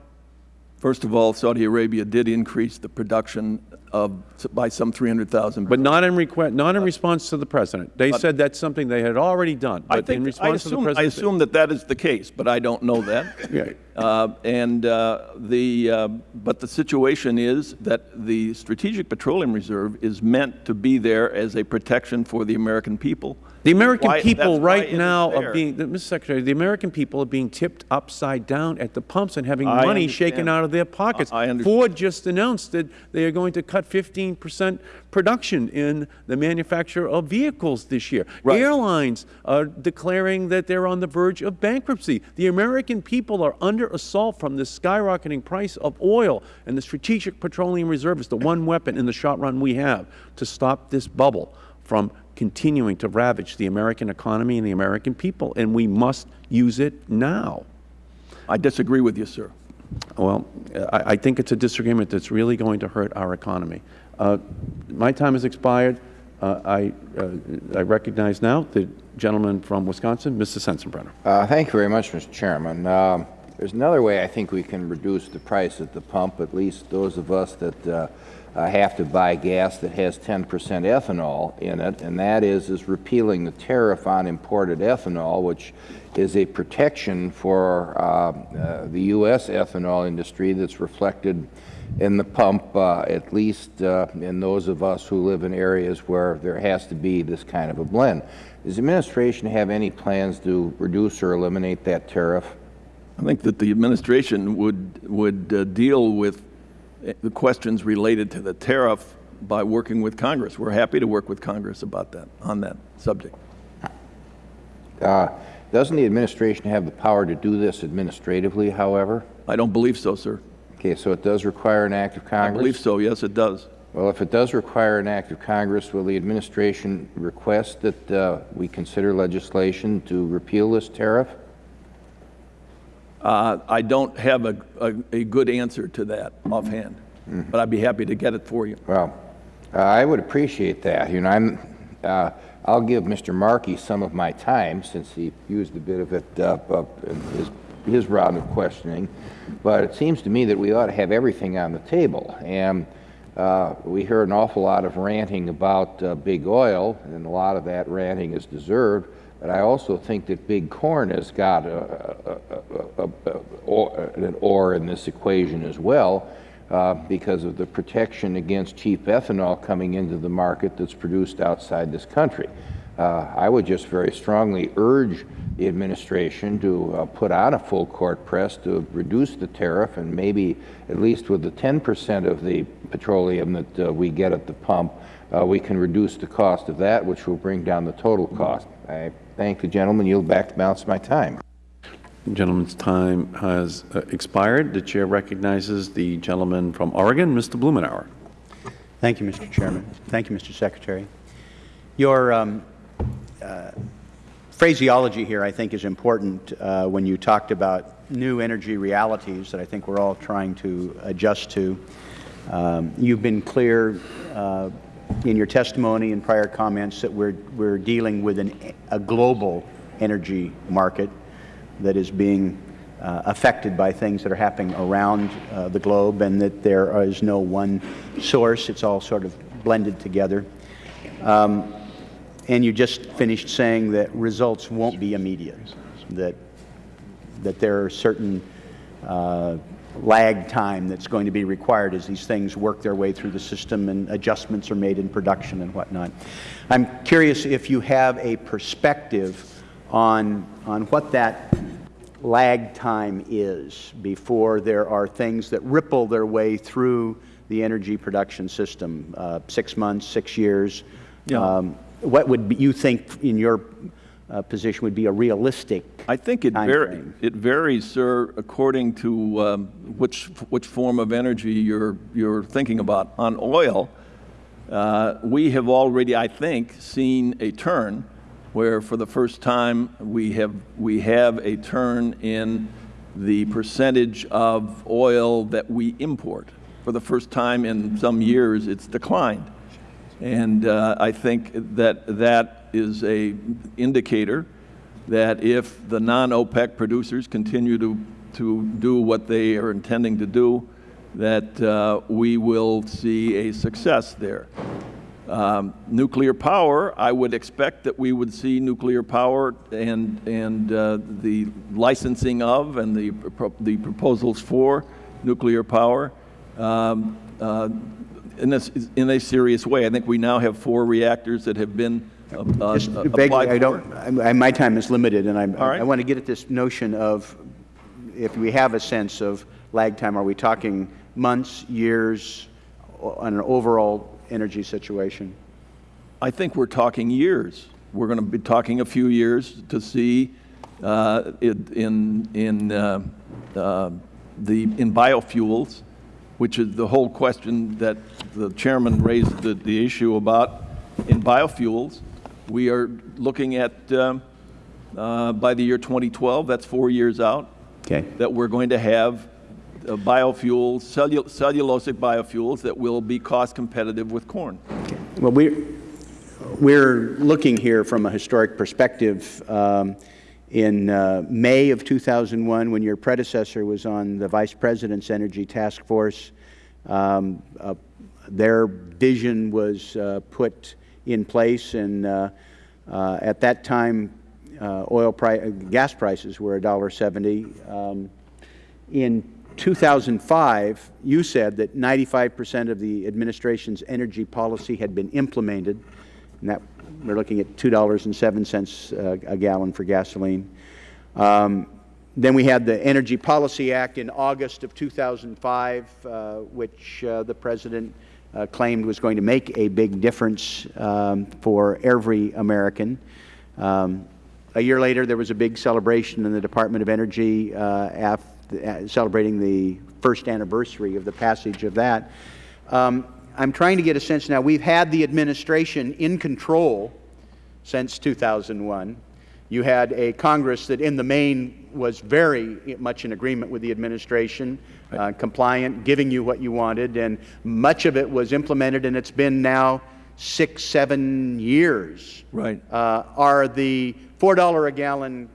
First of all, Saudi Arabia did increase the production of, by some 300,000 But not in request, not in response to the President. They said that's something they had already done. I But in think, I response to the assume, I assume that that is the case, but I don't know that. Yeah. Uh, And uh, the, uh, but the situation is that the Strategic Petroleum Reserve is meant to be there as a protection for the American people. The American Why- people right now are being, Mr. Secretary, the American people are being tipped upside down at the pumps and having I money shaken out of their pockets. I- I. Ford just announced that they are going to cut 15 percent production in the manufacture of vehicles this year. Right. Airlines are declaring that they're on the verge of bankruptcy. The American people are under assault from the skyrocketing price of oil, and the Strategic Petroleum Reserve is the one weapon in the shot run we have to stop this bubble from continuing to ravage the American economy and the American people, and we must use it now. I disagree with you, sir. Well, I, I think it's a disagreement that's really going to hurt our economy. Uh, my time has expired. Uh, I, uh, I recognize now the gentleman from Wisconsin, Mr. Sensenbrenner. Uh, Thank you very much, Mr. Chairman. Um, There's another way I think we can reduce the price at the pump, at least those of us that uh, have to buy gas that has 10% ethanol in it, and that is, is repealing the tariff on imported ethanol, which is a protection for uh, uh, the U.S. ethanol industry that's reflected in the pump, uh, at least uh, in those of us who live in areas where there has to be this kind of a blend. Does the administration have any plans to reduce or eliminate that tariff? I think that the administration would, would uh, deal with the questions related to the tariff by working with Congress. We're happy to work with Congress about that, on that subject. Uh, Doesn't the administration have the power to do this administratively, however? I don't believe so, sir. Okay, so it does require an act of Congress? I believe so, yes, it does. Well, if it does require an act of Congress, will the administration request that uh, we consider legislation to repeal this tariff? Uh, I don't have a, a, a good answer to that offhand, but I'd be happy to get it for you. Well, uh, I would appreciate that. You know, I'm, uh, I'll give Mr. Markey some of my time since he used a bit of it uh, up in his, his round of questioning. But it seems to me that we ought to have everything on the table. And uh, we hear an awful lot of ranting about uh, big oil, and a lot of that ranting is deserved. But I also think that big corn has got a, a, a, or, an or in this equation as well uh, because of the protection against cheap ethanol coming into the market that's produced outside this country. Uh, I would just very strongly urge the administration to uh, put on a full court press to reduce the tariff and maybe at least with the 10% of the petroleum that uh, we get at the pump, uh, we can reduce the cost of that, which will bring down the total cost. I thank the gentleman. Yield back the balance of my time. The gentleman's time has uh, expired. The Chair recognizes the gentleman from Oregon, Mr. Blumenauer. Thank you, Mr. Chairman. Thank you, Mr. Secretary. Your um, uh, phraseology here, I think, is important uh, when you talked about new energy realities that I think we're all trying to adjust to. Um, you've been clear uh, in your testimony and prior comments that we're, we're dealing with an, a global energy market that is being uh, affected by things that are happening around uh, the globe and that there is no one source. It's all sort of blended together. Um, and you just finished saying that results won't be immediate, that, that there are certain uh, lag time that's going to be required as these things work their way through the system and adjustments are made in production and whatnot. I'm curious if you have a perspective on, on what that lag time is before there are things that ripple their way through the energy production system, uh, six months, six years. Yeah. Um, what would you think in your uh, position would be a realistic I think it, time var it varies, sir, according to um, which, which form of energy you're, you're thinking about. On oil, uh, we have already, I think, seen a turn where for the first time we have, we have a turn in the percentage of oil that we import. For the first time in some years, it's declined. And uh, I think that that is a indicator that if the non-OPEC producers continue to, to do what they are intending to do, that uh, we will see a success there. Um, nuclear power, I would expect that we would see nuclear power and, and uh, the licensing of and the, the proposals for nuclear power um, uh, in, a, in a serious way. I think we now have four reactors that have been uh, uh, Just applied vaguely, I for. don't, I, my time is limited, and I'm, All right. I want to get at this notion of, if we have a sense of lag time, are we talking months, years, o- on an overall energy situation? I think we're talking years. We're going to be talking a few years to see uh, it in, in, uh, uh, the, in biofuels, which is the whole question that the chairman raised the, the issue about. In biofuels, we are looking at, um, uh, by the year 2012, that's four years out, Okay. that we're going to have uh, biofuels, cellu cellulosic biofuels that will be cost competitive with corn. Well, we're, we're looking here from a historic perspective. Um, in uh, May of 2001, when your predecessor was on the Vice President's Energy Task Force, um, uh, their vision was uh, put in place, and uh, uh, at that time, uh, oil pri gas prices were $1.70. Um, in 2005, you said that 95 percent of the administration's energy policy had been implemented, and that we're looking at $2.07 uh, a gallon for gasoline. Um, then we had the Energy Policy Act in August of 2005, uh, which uh, the President uh, claimed was going to make a big difference um, for every American. Um, a year later, there was a big celebration in the Department of Energy uh, uh, celebrating the first anniversary of the passage of that. Um, I'm trying to get a sense now, we've had the administration in control since 2001. You had a Congress that in the main was very much in agreement with the administration, uh, compliant, giving you what you wanted, and much of it was implemented, and it's been now six, seven years. Right. Uh, are the $4 a gallon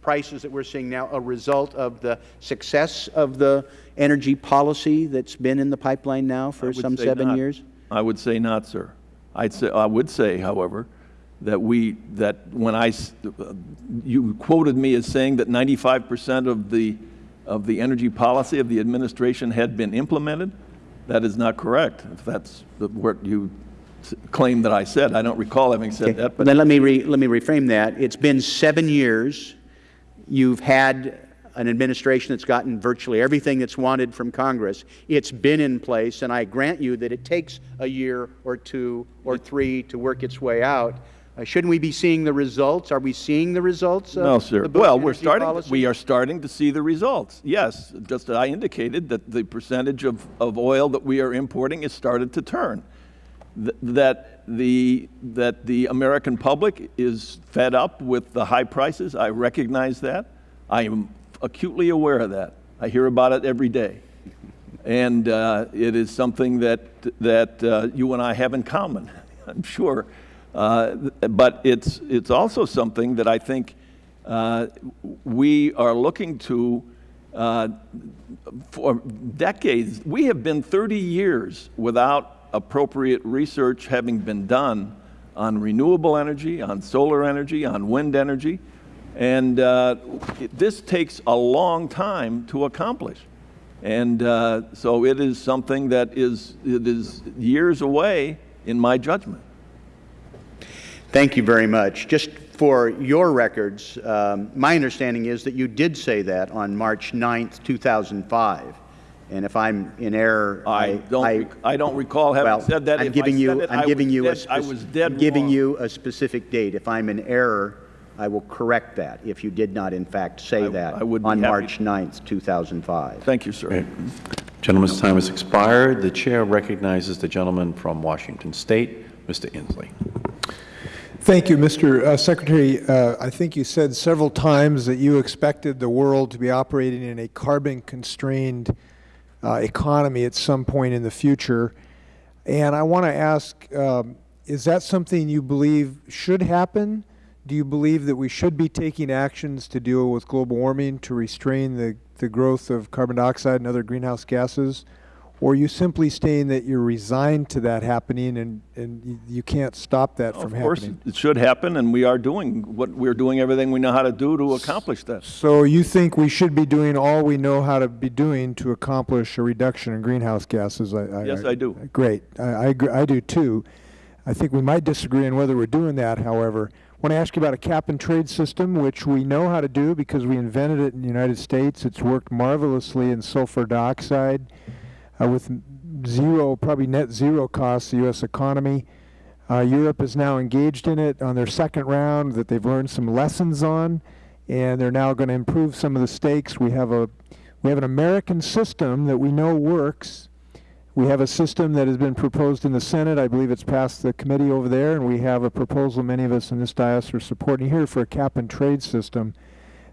prices that we're seeing now a result of the success of the energy policy that's been in the pipeline now for some seven not. years? I would say not, sir. I'd say, I would say, however, that we, that when I, uh, you quoted me as saying that 95 percent of the, of the energy policy of the administration had been implemented. That is not correct, if that's what you claim that I said. I don't recall having said that, But but then let me, re, let me reframe that. It's been seven years. You've had an administration that's gotten virtually everything that's wanted from Congress. It's been in place, and I grant you that it takes a year or two or three to work its way out. Uh, shouldn't we be seeing the results? Are we seeing the results No, sir. Well, we're starting, policy? we are starting to see the results. Yes, just as I indicated, that the percentage of, of oil that we are importing has started to turn. Th- That the, that the American public is fed up with the high prices, I recognize that. I am acutely aware of that. I hear about it every day. And uh, it is something that, that uh, you and I have in common, I'm sure. Uh, but it's, it's also something that I think uh, we are looking to uh, for decades. We have been 30 years without appropriate research having been done on renewable energy, on solar energy, on wind energy. And uh, this takes a long time to accomplish. And uh, so it is something that is, it is years away in my judgment. Thank you very much. Just for your records, um, my understanding is that you did say that on March 9th, 2005. And if I'm in error, I I... don't, rec- I don't recall having well, said that. I'm If giving said you, it, I I'm giving you a... dead- I was dead I'm giving wrong. you a specific date. If I'm in error, I will correct that, if you did not in fact say that I would on March 9th, 2005. Thank you, sir. Gentleman's time has expired. The Chair recognizes the gentleman from Washington State, Mr. Inslee. Thank you, Mr. uh, Secretary. Uh, I think you said several times that you expected the world to be operating in a carbon-constrained uh, economy at some point in the future. And I want to ask, um, is that something you believe should happen? Do you believe that we should be taking actions to deal with global warming to restrain the, the growth of carbon dioxide and other greenhouse gases? Or are you simply stating that you're resigned to that happening and, and you, can't stop that from happening? Of course, it should happen, and we are doing what, we're doing everything we know how to do to accomplish that. So you think we should be doing all we know how to be doing to accomplish a reduction in greenhouse gases? I, Yes, I do. Great. I, I, agree, I do too. I think we might disagree on whether we're doing that, however. I want to ask you about a cap and trade system, which we know how to do because we invented it in the United States. It's worked marvelously in sulfur dioxide uh, with zero, probably net zero costs the U.S. economy. Uh, Europe is now engaged in it on their second round that they've learned some lessons on, and they're now going to improve some of the stakes. We have a we have an American system that we know works. We have a system that has been proposed in the Senate. I believe it's passed the committee over there, and we have a proposal many of us in this dais are supporting here for a cap and trade system.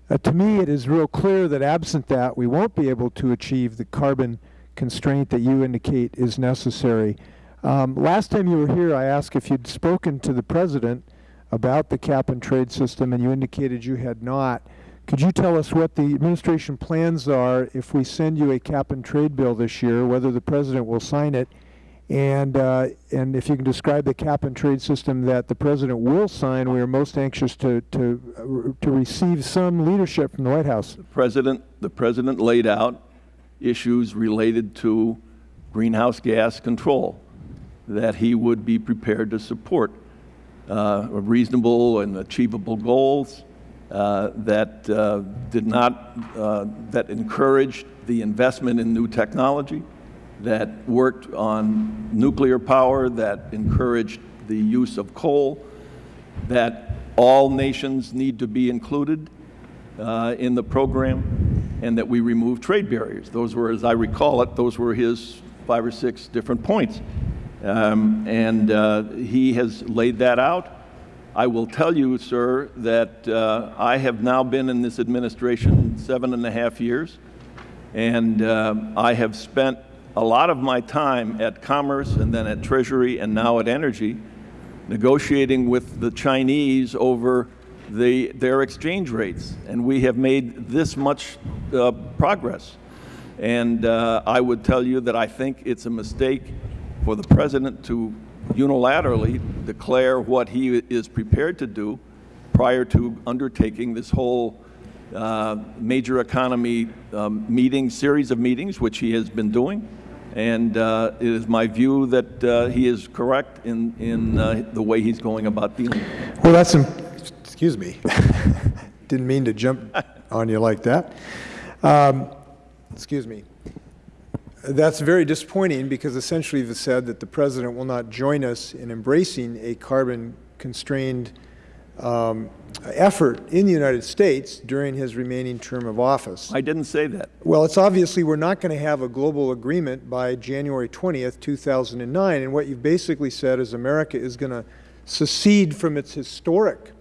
Uh, to me, it is real clear that absent that, we won't be able to achieve the carbon constraint that you indicate is necessary. Um, last time you were here, I asked if you'd spoken to the President about the cap and trade system, and you indicated you had not. Could you tell us what the administration plans are if we send you a cap and trade bill this year, whether the President will sign it, and, uh, and if you can describe the cap and trade system that the President will sign, we are most anxious to, to, uh, to receive some leadership from the White House. President, the President laid out issues related to greenhouse gas control that he would be prepared to support, uh, reasonable and achievable goals uh, that uh, did not, uh, that encouraged the investment in new technology, that worked on nuclear power, that encouraged the use of coal, that all nations need to be included uh, in the program, and that we remove trade barriers. Those were, as I recall it, those were his five or six different points. Um, and uh, he has laid that out. I will tell you, sir, that uh, I have now been in this administration seven and a half years, and uh, I have spent a lot of my time at Commerce and then at Treasury and now at Energy negotiating with the Chinese over the, their exchange rates, and we have made this much uh, progress. And uh, I would tell you that I think it's a mistake for the President to unilaterally declare what he is prepared to do prior to undertaking this whole uh, major economy um, meeting, series of meetings, which he has been doing. And uh, it is my view that uh, he is correct in, in uh, the way he's going about dealing. Well, that's, excuse me, didn't mean to jump on you like that. Um, Excuse me. That's very disappointing because essentially you've said that the President will not join us in embracing a carbon-constrained um, effort in the United States during his remaining term of office. I didn't say that. Well, it's obviously we're not going to have a global agreement by January 20th, 2009. And what you've basically said is America is going to secede from its historic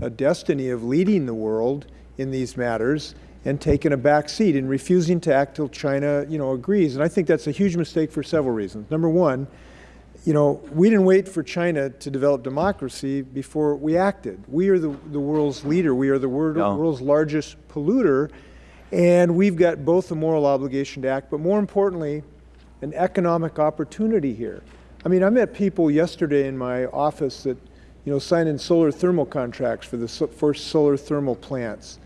uh, destiny of leading the world in these matters and taken a back seat and refusing to act till China, you know, agrees. And I think that's a huge mistake for several reasons. Number one, you know, we didn't wait for China to develop democracy before we acted. We are the, the world's leader. We are the world, Yeah. world's largest polluter, and we've got both a moral obligation to act, but more importantly, an economic opportunity here. I mean, I met people yesterday in my office that, you know, signing solar thermal contracts for the so- first solar thermal plants.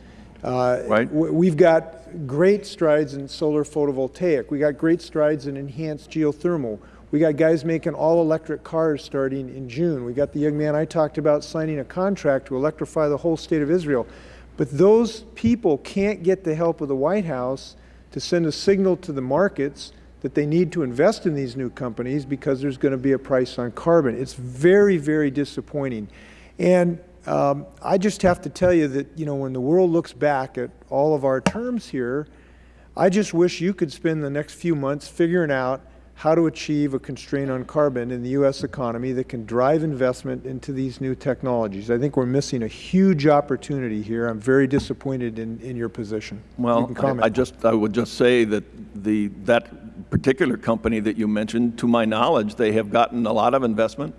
Uh, Right. We've got great strides in solar photovoltaic. We got great strides in enhanced geothermal. We got guys making all-electric cars starting in June. We got the young man I talked about signing a contract to electrify the whole state of Israel. But those people can't get the help of the White House to send a signal to the markets that they need to invest in these new companies because there's going to be a price on carbon. It's very, very disappointing. And um, I just have to tell you that, you know, when the world looks back at all of our terms here, I just wish you could spend the next few months figuring out how to achieve a constraint on carbon in the U.S. economy that can drive investment into these new technologies. I think we're missing a huge opportunity here. I'm very disappointed in, in your position. Well, can I- I just, I would just say that the, that particular company that you mentioned, to my knowledge, they have gotten a lot of investment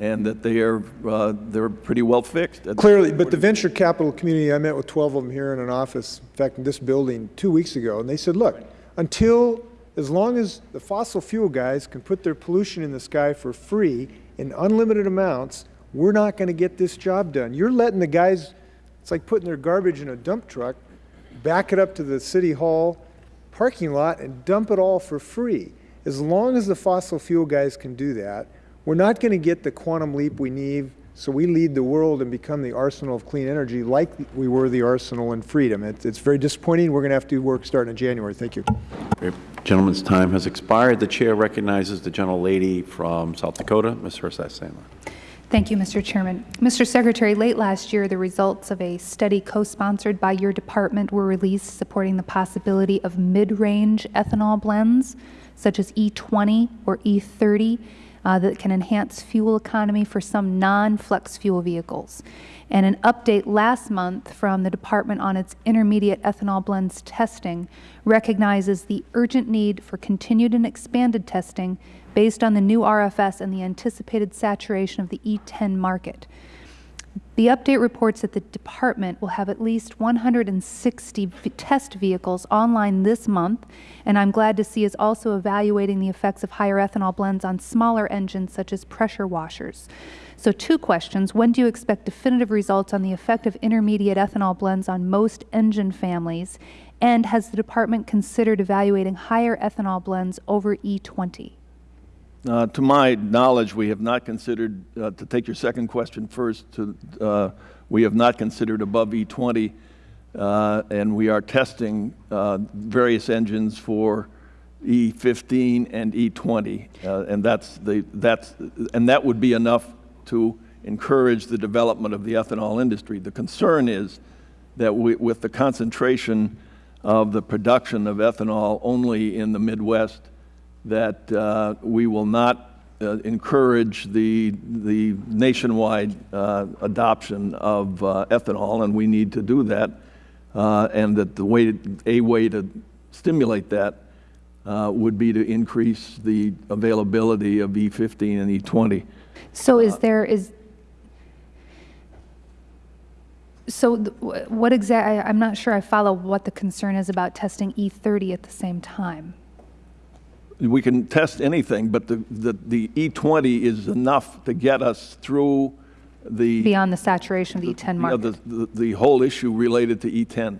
and that they are, uh, they're pretty well fixed. Clearly, but the venture capital community, I met with 12 of them here in an office, in fact, in this building, two weeks ago, and they said, look, until, as long as the fossil fuel guys can put their pollution in the sky for free in unlimited amounts, we're not going to get this job done. You're letting the guys, it's like putting their garbage in a dump truck, back it up to the city hall parking lot and dump it all for free. As long as the fossil fuel guys can do that, we're not going to get the quantum leap we need so we lead the world and become the arsenal of clean energy like we were the arsenal in freedom. It's, it's very disappointing. We're going to have to do work starting in January. Thank you. Great. Gentleman's time has expired. The Chair recognizes the gentlelady from South Dakota, Ms. Herseth Sandlin. Thank you, Mr. Chairman. Mr. Secretary, late last year, the results of a study co-sponsored by your department were released supporting the possibility of mid-range ethanol blends, such as E20 or E30, uh, that can enhance fuel economy for some non-flex fuel vehicles. And an update last month from the department on its intermediate ethanol blends testing recognizes the urgent need for continued and expanded testing based on the new RFS and the anticipated saturation of the E10 market. The update reports that the department will have at least 160 test vehicles online this month, and I'm glad to see is also evaluating the effects of higher ethanol blends on smaller engines such as pressure washers. So two questions. When do you expect definitive results on the effect of intermediate ethanol blends on most engine families? And has the department considered evaluating higher ethanol blends over E E20? Uh, To my knowledge, we have not considered, uh, to take your second question first, to, uh, we have not considered above E20, uh, and we are testing uh, various engines for E15 and E20, uh, and that's the, that's, and that would be enough to encourage the development of the ethanol industry. The concern is that we, with the concentration of the production of ethanol only in the Midwest, that uh, we will not uh, encourage the, the nationwide uh, adoption of uh, ethanol, and we need to do that, uh, and that the way, a way to stimulate that uh, would be to increase the availability of E15 and E20. So is there, is, so what exactly, I'm not sure I follow what the concern is about testing E30 at the same time. We can test anything, but the, the, the E20 is enough to get us through the. Beyond the saturation of the E10 you know. The, the, the whole issue related to E E10.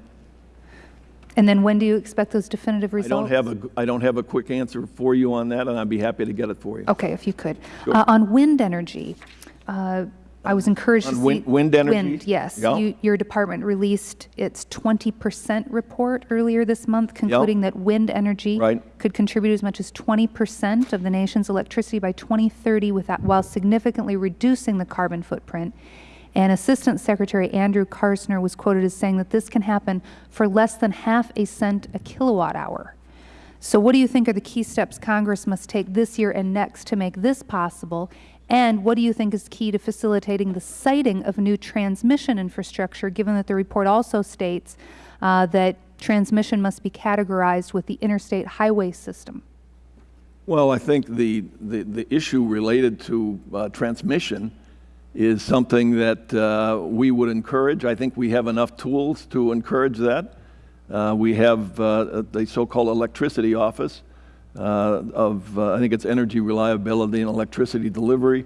And then when do you expect those definitive results? I don't have a, I don't have a quick answer for you on that, and I'd be happy to get it for you. Okay, if you could. Sure. Uh, On wind energy, uh, I was encouraged to see. wind- wind energy? Wind, yes. Yeah. You- Your department released its 20% report earlier this month concluding that wind energy Right. could contribute as much as 20% of the nation's electricity by 2030 without, while significantly reducing the carbon footprint. And Assistant Secretary Andrew Karsner was quoted as saying that this can happen for less than half a cent a kilowatt hour. So what do you think are the key steps Congress must take this year and next to make this possible? And what do you think is key to facilitating the siting of new transmission infrastructure, given that the report also states uh, that transmission must be categorized with the interstate highway system? Well, I think the, the, the issue related to uh, transmission is something that uh, we would encourage. I think we have enough tools to encourage that. Uh, we have uh, the so-called electricity office of, uh, I think it's energy reliability and electricity delivery.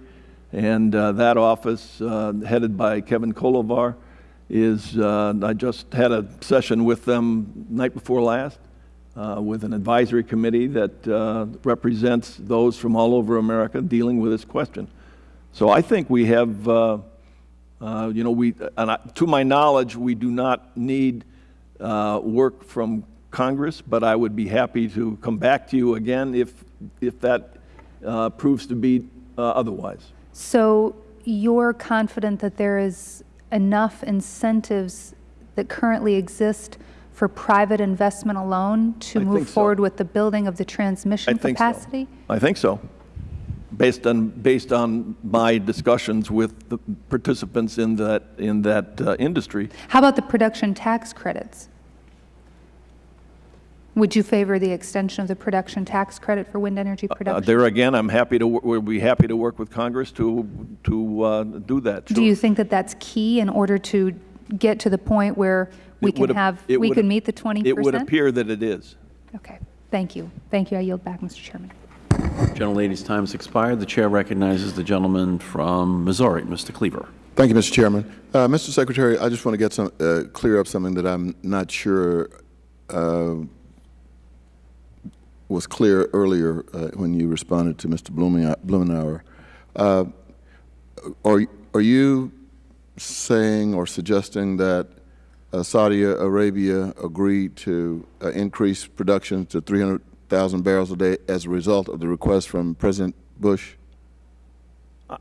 And uh, that office, uh, headed by Kevin Kolevar, is, uh, I just had a session with them night before last uh, with an advisory committee that uh, represents those from all over America dealing with this question. So I think we have, uh, uh, you know, we, and I, to my knowledge, we do not need uh, work from Congress, but I would be happy to come back to you again if, if that uh, proves to be uh, otherwise. So you're confident that there is enough incentives that currently exist for private investment alone to I move think so. forward with the building of the transmission I transmission think so. capacity? I think so, based on, based on my discussions with the participants in that, in that uh, industry. How about the production tax credits? Would you favor the extension of the production tax credit for wind energy Uh, production? There again, I'm happy to, we'll be happy to work with Congress to, to uh, do that. Do you think that that's key in order to get to the point where we It can have, it we can meet the 20%? It would appear that it is. Okay, thank you. Thank you. I yield back, Mr. Chairman. Gentlelady's time has expired. The Chair recognizes the gentleman from Missouri, Mr. Cleaver. Thank you, Mr. Chairman. Uh, Mr. Secretary, I just want to get some, uh, clear up something that I'm not sure uh, was clear earlier uh, when you responded to Mr. Blumenauer. Uh, Are, are you saying or suggesting that uh, Saudi Arabia agreed to uh, increase production to 300,000 barrels a day as a result of the request from President Bush?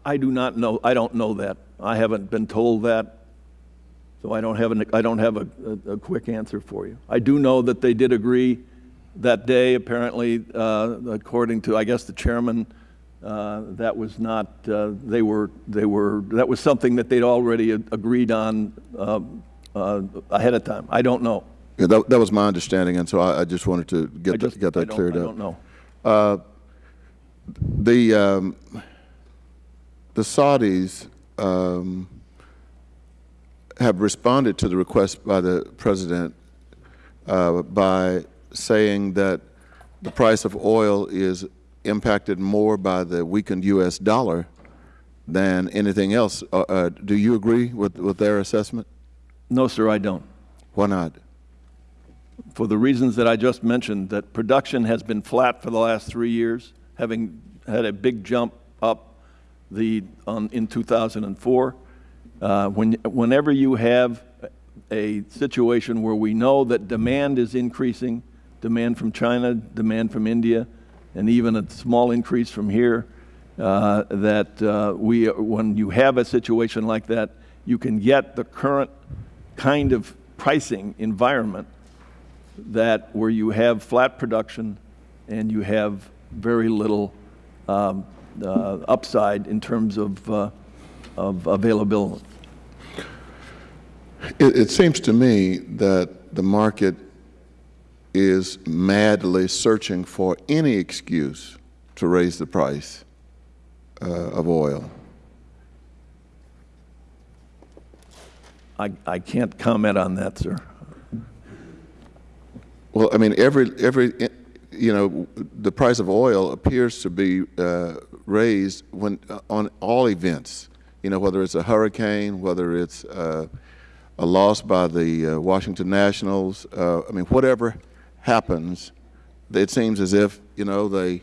I- do not know, I don't know that. I haven't been told that, so I don't have, an, I don't have a, a, a quick answer for you. I do know that they did agree that day, apparently, uh, according to, I guess, the chairman, uh, that was not, uh, they were, they were, that was something that they'd already agreed on uh, uh, ahead of time. I don't know. Yeah, that, that was my understanding, and so I, I just wanted to get, just- that, get that don't- I don't know. Uh, the, um, the Saudis um, have responded to the request by the President uh, by saying that the price of oil is impacted more by the weakened U.S. dollar than anything else. Uh, uh, do you agree with, with their assessment? No, sir, I don't. Why not? for the reasons that I just mentioned, that production has been flat for the last three years, having had a big jump up the, on, in 2004. Uh, when, whenever you have a situation where we know that demand is increasing, demand from China, demand from India, and even a small increase from here, uh, that uh, we, when you have a situation like that, you can get the current kind of pricing environment that where you have flat production and you have very little um, uh, upside in terms of, uh, of availability. It, it seems to me that the market is madly searching for any excuse to raise the price uh, of oil. I, I can't comment on that, sir. Well, I mean, every, every, you know, the price of oil appears to be uh, raised when, uh, on all events, you know, whether it's a hurricane, whether it's uh, a loss by the uh, Washington Nationals, uh, I mean, whatever happens, it seems as if, you know, they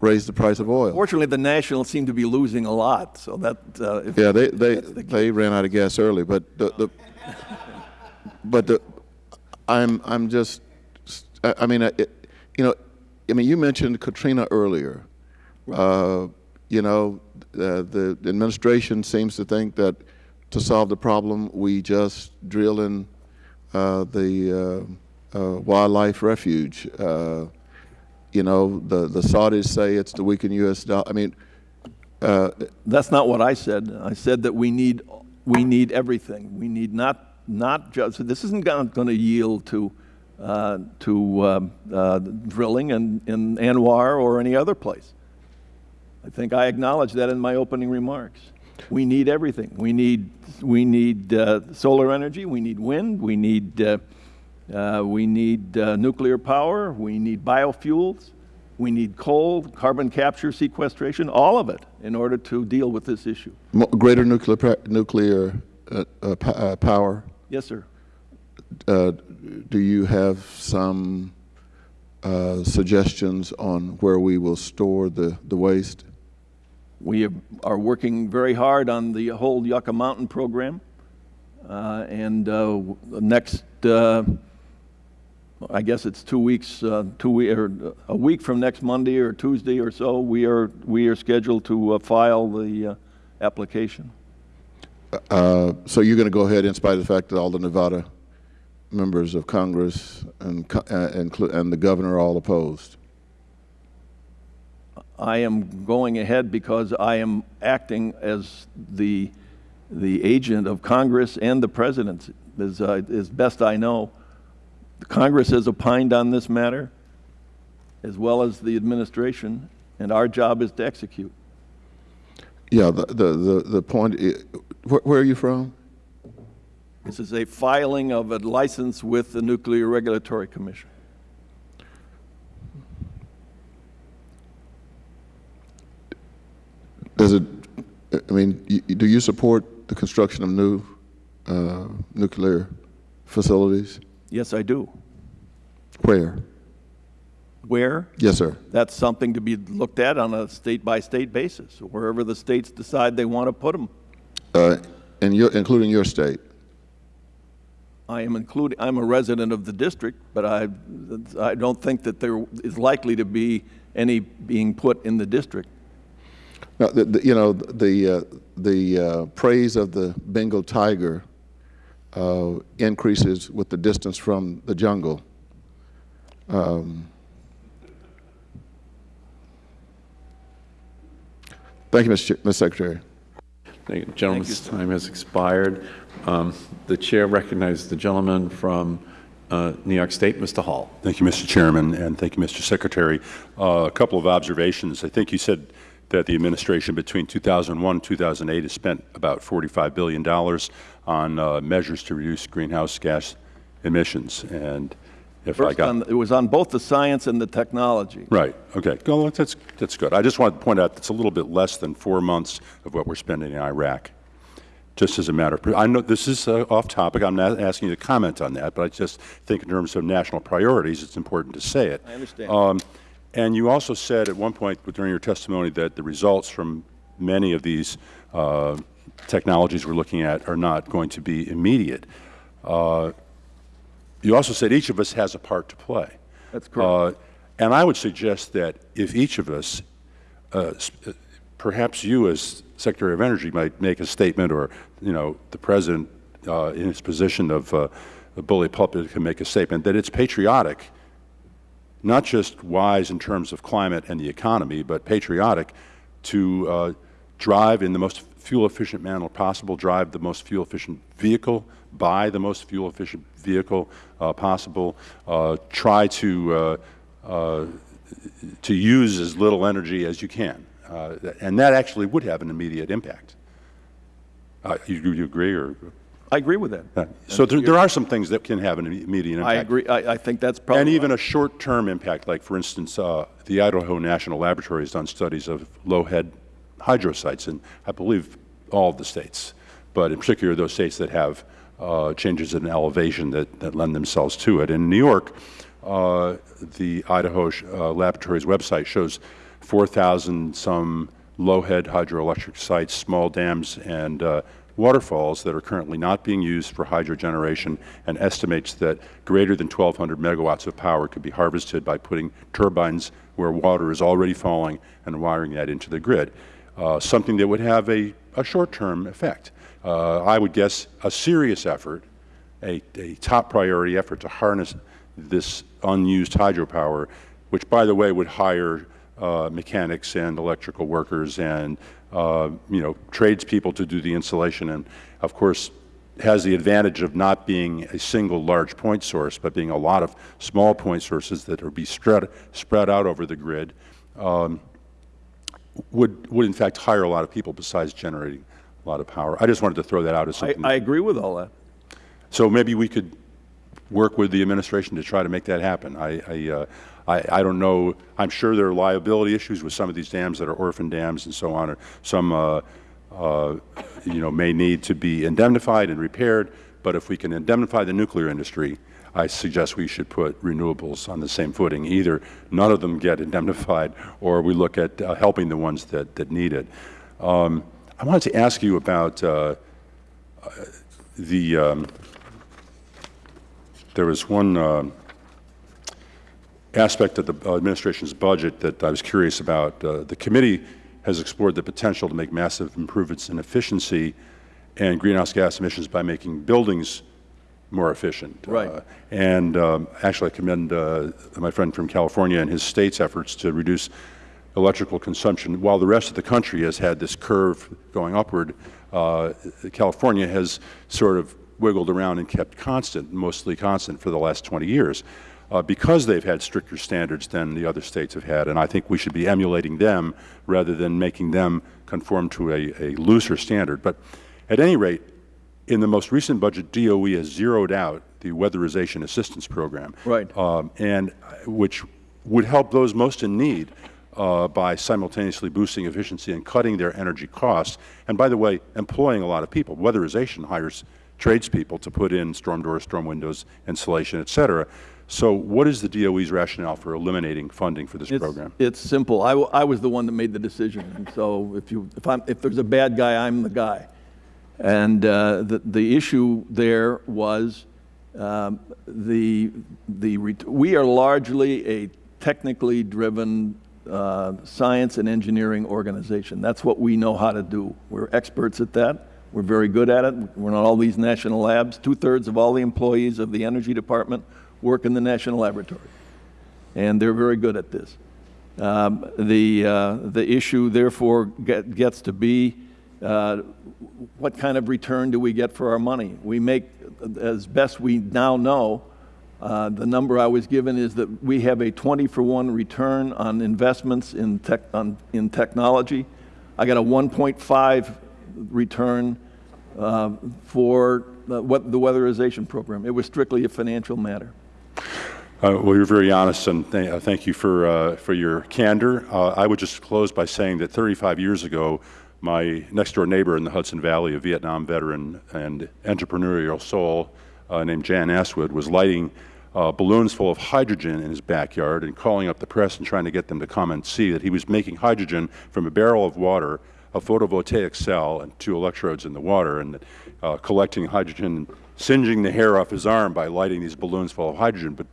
raise the price of oil. Fortunately, the Nationals seem to be losing a lot, so that, uh, if Yeah, they, they, they ran out of gas early, but the, the but the, I'm, I'm just, I I mean, it, you know, I mean, you mentioned Katrina earlier. Uh, you know, uh, the administration seems to think that to solve the problem, we just drill in uh, the uh, wildlife refuge. Uh, you know, the, the Saudis say it's the weakened U.S. dollar. I mean, uh, That's not what I said. I said that we need, we need everything. We need not, not just, this isn't going to yield to uh, to uh, uh, drilling in, in ANWR or any other place. I think I acknowledged that in my opening remarks. We need everything. We need, we need uh, solar energy, we need wind, we need, uh, we need uh, nuclear power, we need biofuels, we need coal, carbon capture, sequestration, all of it in order to deal with this issue. Mo- Greater nuclear, nuclear uh, uh, uh, power. Yes, sir. Uh, Do you have some uh, suggestions on where we will store the, the waste? We are working very hard on the whole Yucca Mountain program. Uh, And uh, next, uh, I guess it's two weeks, uh, two, we- or a week from next Monday or Tuesday or so, we are, we are scheduled to uh, file the uh, application. Uh, So you're going to go ahead in spite of the fact that all the Nevada members of Congress and, uh, inclu- and the governor are all opposed? I am going ahead because I am acting as the, the agent of Congress and the President, as, uh, as best I know. Congress has opined on this matter, as well as the administration, and our job is to execute. Yeah, the, the, the, the point, i- where, where are you from? This is a filing of a license with the Nuclear Regulatory Commission. Does it, I mean, do you support the construction of new uh, nuclear facilities? Yes, I do. Where? Where? Yes, sir. That's something to be looked at on a state-by-state basis, wherever the states decide they want to put them. Uh, in your, including your state? I am including, I'm a resident of the district, but I, I don't think that there is likely to be any being put in the district. Now, the, the, you know, the, uh, the uh, praise of the Bengal tiger uh, increases with the distance from the jungle. Um, thank you, Mr. Ch- Mr. Secretary. Thank you. Gentleman's time has expired. Um, The chair recognizes the gentleman from uh, New York State, Mr. Hall. Thank you, Mr. Chairman, and thank you, Mr. Secretary. Uh, A couple of observations. I think you said that the administration between 2001 and 2008 has spent about $45 billion on uh, measures to reduce greenhouse gas emissions. And if I got... on- it was on both the science and the technology. Right, okay. Well, that's, that's good. I just wanted to point out that's a little bit less than four months of what we're spending in Iraq, just as a matter of, I know this is uh, off topic, I'm not asking you to comment on that, but I just think in terms of national priorities, it's important to say it. I understand. Um, And you also said at one point during your testimony that the results from many of these uh, technologies we're looking at are not going to be immediate. Uh, You also said each of us has a part to play. That's correct. Uh, And I would suggest that if each of us, uh, uh, perhaps you as Secretary of Energy might make a statement, or, you know, the President uh, in his position of uh, a bully pulpit can make a statement, that it's patriotic, not just wise in terms of climate and the economy, but patriotic to uh, drive in the most fuel-efficient manner possible, drive the most fuel-efficient vehicle, buy the most fuel-efficient vehicle uh, possible, uh, try to, uh, uh, to use as little energy as you can. Uh, and that actually would have an immediate impact. You, you agree, or? I agree with that. So there, there are some things that can have an immediate impact. I agree, I, I think that's probably. And even a short-term impact, like, for instance, uh, the Idaho National Laboratory has done studies of low-head hydro sites in, I believe, all of the states, but in particular those states that have uh, changes in elevation that, that lend themselves to it. In New York, uh, the Idaho uh, Laboratory's website shows 4,000 some low-head hydroelectric sites, small dams, and uh, waterfalls that are currently not being used for hydro generation and estimates that greater than 1,200 megawatts of power could be harvested by putting turbines where water is already falling and wiring that into the grid, uh, something that would have a, a short-term effect. Uh, I would guess a serious effort, a, a top priority effort to harness this unused hydropower, which, by the way, would hire uh, mechanics and electrical workers and uh, you know tradespeople to do the installation, and of course, has the advantage of not being a single large point source, but being a lot of small point sources that are be spread, spread out over the grid, um, would, would in fact hire a lot of people besides generating a lot of power. I just wanted to throw that out as I, something. I agree with all that. So maybe we could work with the administration to try to make that happen. I, I, uh, I, I don't know. I'm sure there are liability issues with some of these dams that are orphan dams and so on. Or some, uh, uh, you know, may need to be indemnified and repaired. But if we can indemnify the nuclear industry, I suggest we should put renewables on the same footing. Either none of them get indemnified, or we look at uh, helping the ones that, that need it. Um, I wanted to ask you about uh, uh, the. Um, there was one uh, aspect of the administration's budget that I was curious about. Uh, the committee has explored the potential to make massive improvements in efficiency and greenhouse gas emissions by making buildings more efficient. Right. Uh, and um, actually, I commend uh, my friend from California and his state's efforts to reduce electrical consumption. While the rest of the country has had this curve going upward, uh, California has sort of wiggled around and kept constant, mostly constant for the last 20 years, uh, because they've had stricter standards than the other states have had. And I think we should be emulating them rather than making them conform to a, a looser standard. But at any rate, in the most recent budget, DOE has zeroed out the weatherization assistance program, Right. um, and which would help those most in need uh, by simultaneously boosting efficiency and cutting their energy costs. And by the way, employing a lot of people. Weatherization hires tradespeople to put in storm doors, storm windows, insulation, et cetera. So what is the DOE's rationale for eliminating funding for this It's- program? It's simple. I, w- I was the one that made the decision. And so if you, if I'm, if there's a bad guy, I'm the guy. And uh, the, the issue there was um, the, the, we are largely a technically driven uh, science and engineering organization. That's what we know how to do. We're experts at that. We're very good at it. We're in all these national labs. Two-thirds of all the employees of the Energy Department work in the national laboratory. And they're very good at this. Um, The, uh, the issue therefore get- gets to be, uh, what kind of return do we get for our money? We make, as best we now know, uh, the number I was given is that we have a 20 for 1 return on investments in tech, on, in technology. I got a 1.5 return uh, for the, what, the weatherization program. It was strictly a financial matter. Uh, well, you're very honest, and th uh, thank you for, uh, for your candor. Uh, I would just close by saying that 35 years ago, my next-door neighbor in the Hudson Valley, a Vietnam veteran and entrepreneurial soul uh, named Jan Aswood, was lighting uh, balloons full of hydrogen in his backyard and calling up the press and trying to get them to come and see that he was making hydrogen from a barrel of water, a photovoltaic cell, and two electrodes in the water, and uh, collecting hydrogen, singeing the hair off his arm by lighting these balloons full of hydrogen. But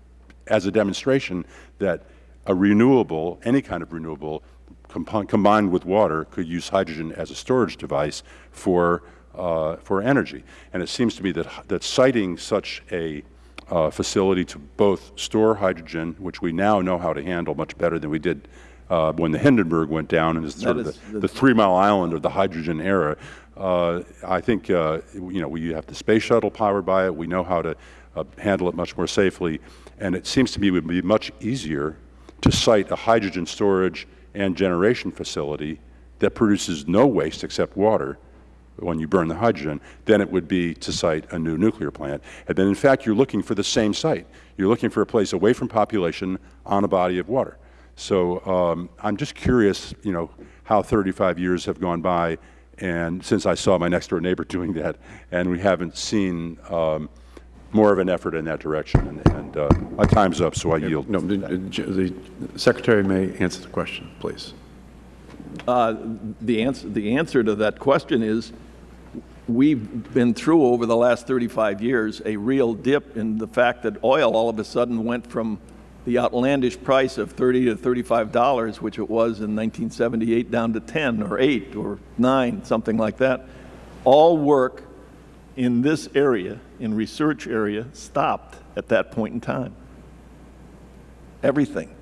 as a demonstration that a renewable, any kind of renewable, combined with water, could use hydrogen as a storage device for, uh, for energy. And it seems to me that, that siting such a uh, facility to both store hydrogen, which we now know how to handle much better than we did uh, when the Hindenburg went down and is sort That of is the, the- the Three Mile Island of the hydrogen era. Uh, I think, uh, you know, we have the space shuttle powered by it. We know how to uh, handle it much more safely. And it seems to me it would be much easier to site a hydrogen storage and generation facility that produces no waste except water when you burn the hydrogen than it would be to site a new nuclear plant. And then, in fact, you're looking for the same site. You're looking for a place away from population on a body of water. So um, I'm just curious, you know, how 35 years have gone by, and since I saw my next door neighbor doing that, and we haven't seen um, more of an effort in that direction. And, and uh, my time's up, so I yield. No, the, the Secretary may answer the question, please. Uh, The answer, the answer to that question is, we've been through over the last 35 years a real dip in the fact that oil all of a sudden went from the outlandish price of 30 to 35 dollars, which it was in 1978, down to 10 or 8 or 9, something like that. All work in this area, in research area, stopped at that point in time. Everything.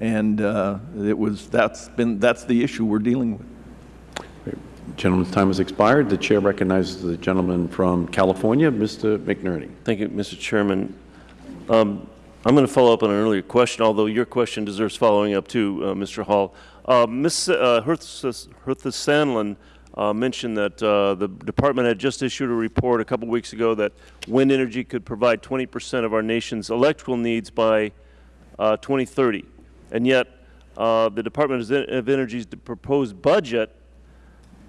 And uh, it was, that's been, that's the issue we're dealing with. Gentleman's time has expired. The Chair recognizes the gentleman from California, Mr. McNerney. Thank you, Mr. Chairman. Um, I'm going to follow up on an earlier question, although your question deserves following up too, uh, Mr. Hall. Uh, Ms. Uh, Herseth Sandlin uh, mentioned that uh, the Department had just issued a report a couple weeks ago that wind energy could provide 20 percent of our nation's electrical needs by uh, 2030. And yet, uh, the Department of Energy's proposed budget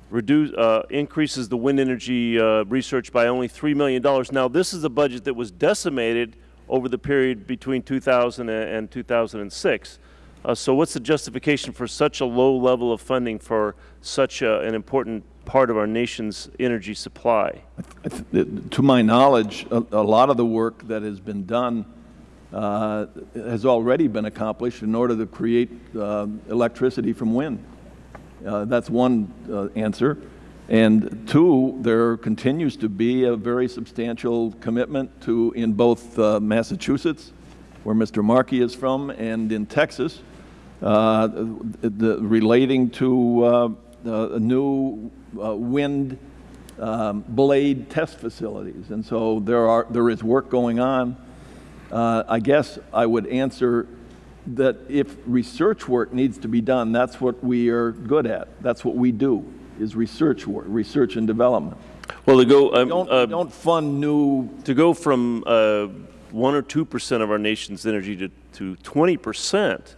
reduce, uh, increases the wind energy research by only $3 million. Now, this is a budget that was decimated over the period between 2000 and 2006. Uh, so what's the justification for such a low level of funding for such a, an important part of our nation's energy supply? To my knowledge, a, a lot of the work that has been done uh, has already been accomplished in order to create uh, electricity from wind. Uh, that's one uh, answer. And two, there continues to be a very substantial commitment to, in both uh, Massachusetts, where Mr. Markey is from, and in Texas, uh, the, relating to new wind um, blade test facilities. And so there, are, there is work going on uh, I guess I would answer that if research work needs to be done, that's what we are good at. That's what we do, is research work, research and development. Well, to go, um, don't, uh, don't fund new... To go from uh, 1 or 2 percent of our nation's energy to, to 20 percent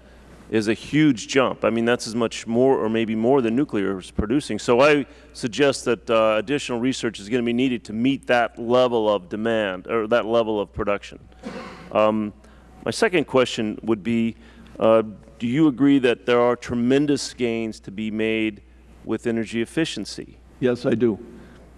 is a huge jump. I mean, that's as much more or maybe more than nuclear is producing. So I suggest that uh, additional research is going to be needed to meet that level of demand or that level of production. Um, my second question would be, uh, do you agree that there are tremendous gains to be made with energy efficiency? Yes, I do.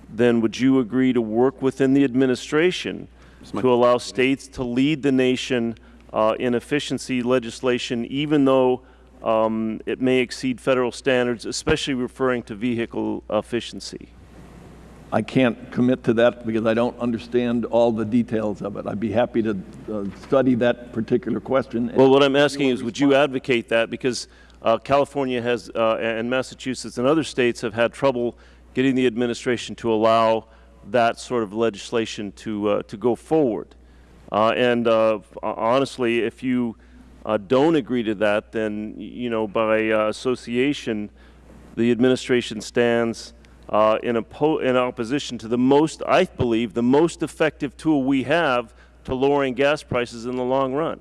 Then would you agree to work within the administration to allow states to lead the nation uh, in efficiency legislation, even though um, it may exceed federal standards, especially referring to vehicle efficiency? I can't commit to that because I don't understand all the details of it. I'd be happy to uh, study that particular question. Well, what I'm asking is, would you advocate that? Because uh, California has, uh, and Massachusetts and other states have had trouble getting the administration to allow that sort of legislation to, uh, to go forward. Uh, and uh, honestly, if you don't agree to that, then, you know, by association, the administration stands uh, in, in opposition to the most, I believe, the most effective tool we have to lowering gas prices in the long run.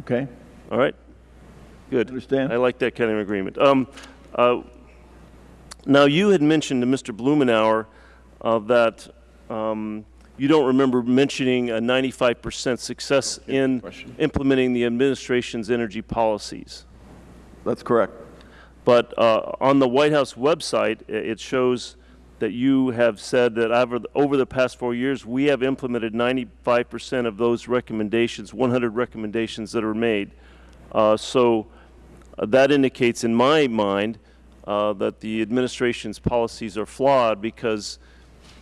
Okay. All right. Good. Understand. I like that kind of agreement. Um, uh, now, you had mentioned to Mr. Blumenauer uh, that um, you don't remember mentioning a 95 percent success in implementing the administration's energy policies. That's correct. But uh, on the White House website, it shows that you have said that over the, over the past four years, we have implemented 95 percent of those recommendations, 100 recommendations that are made. Uh, so uh, that indicates in my mind uh, that the administration's policies are flawed because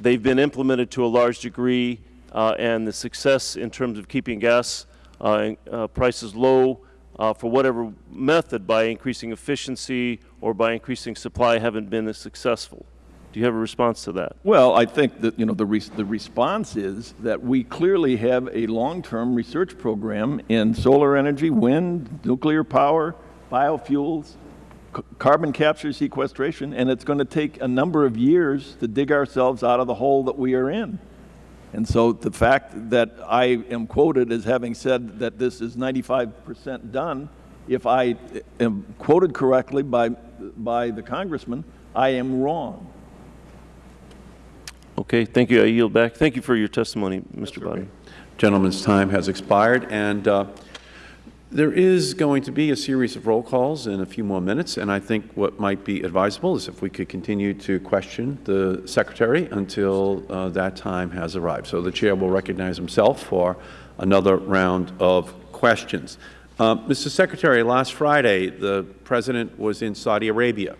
they've been implemented to a large degree uh, and the success in terms of keeping gas uh, prices low uh, for whatever method by increasing efficiency or by increasing supply haven't been as successful. Do you have a response to that? Well, I think that you know the res the response is that we clearly have a long-term research program in solar energy, wind, nuclear power, biofuels, carbon capture sequestration, and it's going to take a number of years to dig ourselves out of the hole that we are in. And so the fact that I am quoted as having said that this is 95 percent done, if I am quoted correctly by, by the congressman, I am wrong. Okay, thank you. I yield back. Thank you for your testimony, Mr. Bodman. Gentleman's time has expired, and uh, there is going to be a series of roll calls in a few more minutes, and I think what might be advisable is if we could continue to question the Secretary until uh, that time has arrived. So the Chair will recognize himself for another round of questions. Uh, Mr. Secretary, last Friday the President was in Saudi Arabia,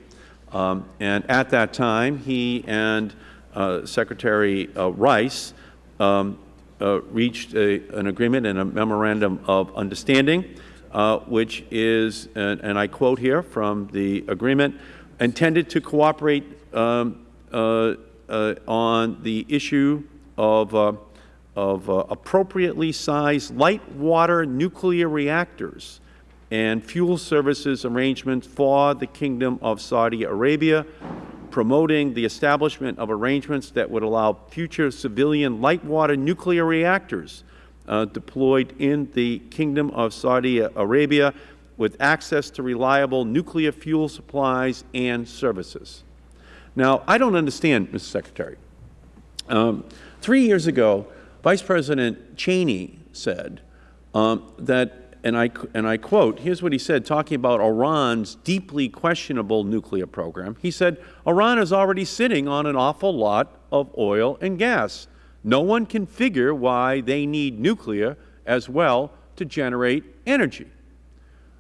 um, and at that time he and uh, Secretary uh, Rice um, uh, reached a, an agreement and a memorandum of understanding, uh, which is, and, and, I quote here from the agreement, intended to cooperate um, uh, uh, on the issue of, uh, of uh, appropriately sized light water nuclear reactors and fuel services arrangements for the Kingdom of Saudi Arabia, promoting the establishment of arrangements that would allow future civilian light water nuclear reactors uh, deployed in the Kingdom of Saudi Arabia with access to reliable nuclear fuel supplies and services. Now, I don't understand, Mr. Secretary. Um, three years ago, Vice President Cheney said um, that, and I, and I quote, here's what he said, talking about Iran's deeply questionable nuclear program. He said, Iran is already sitting on an awful lot of oil and gas. No one can figure why they need nuclear as well to generate energy.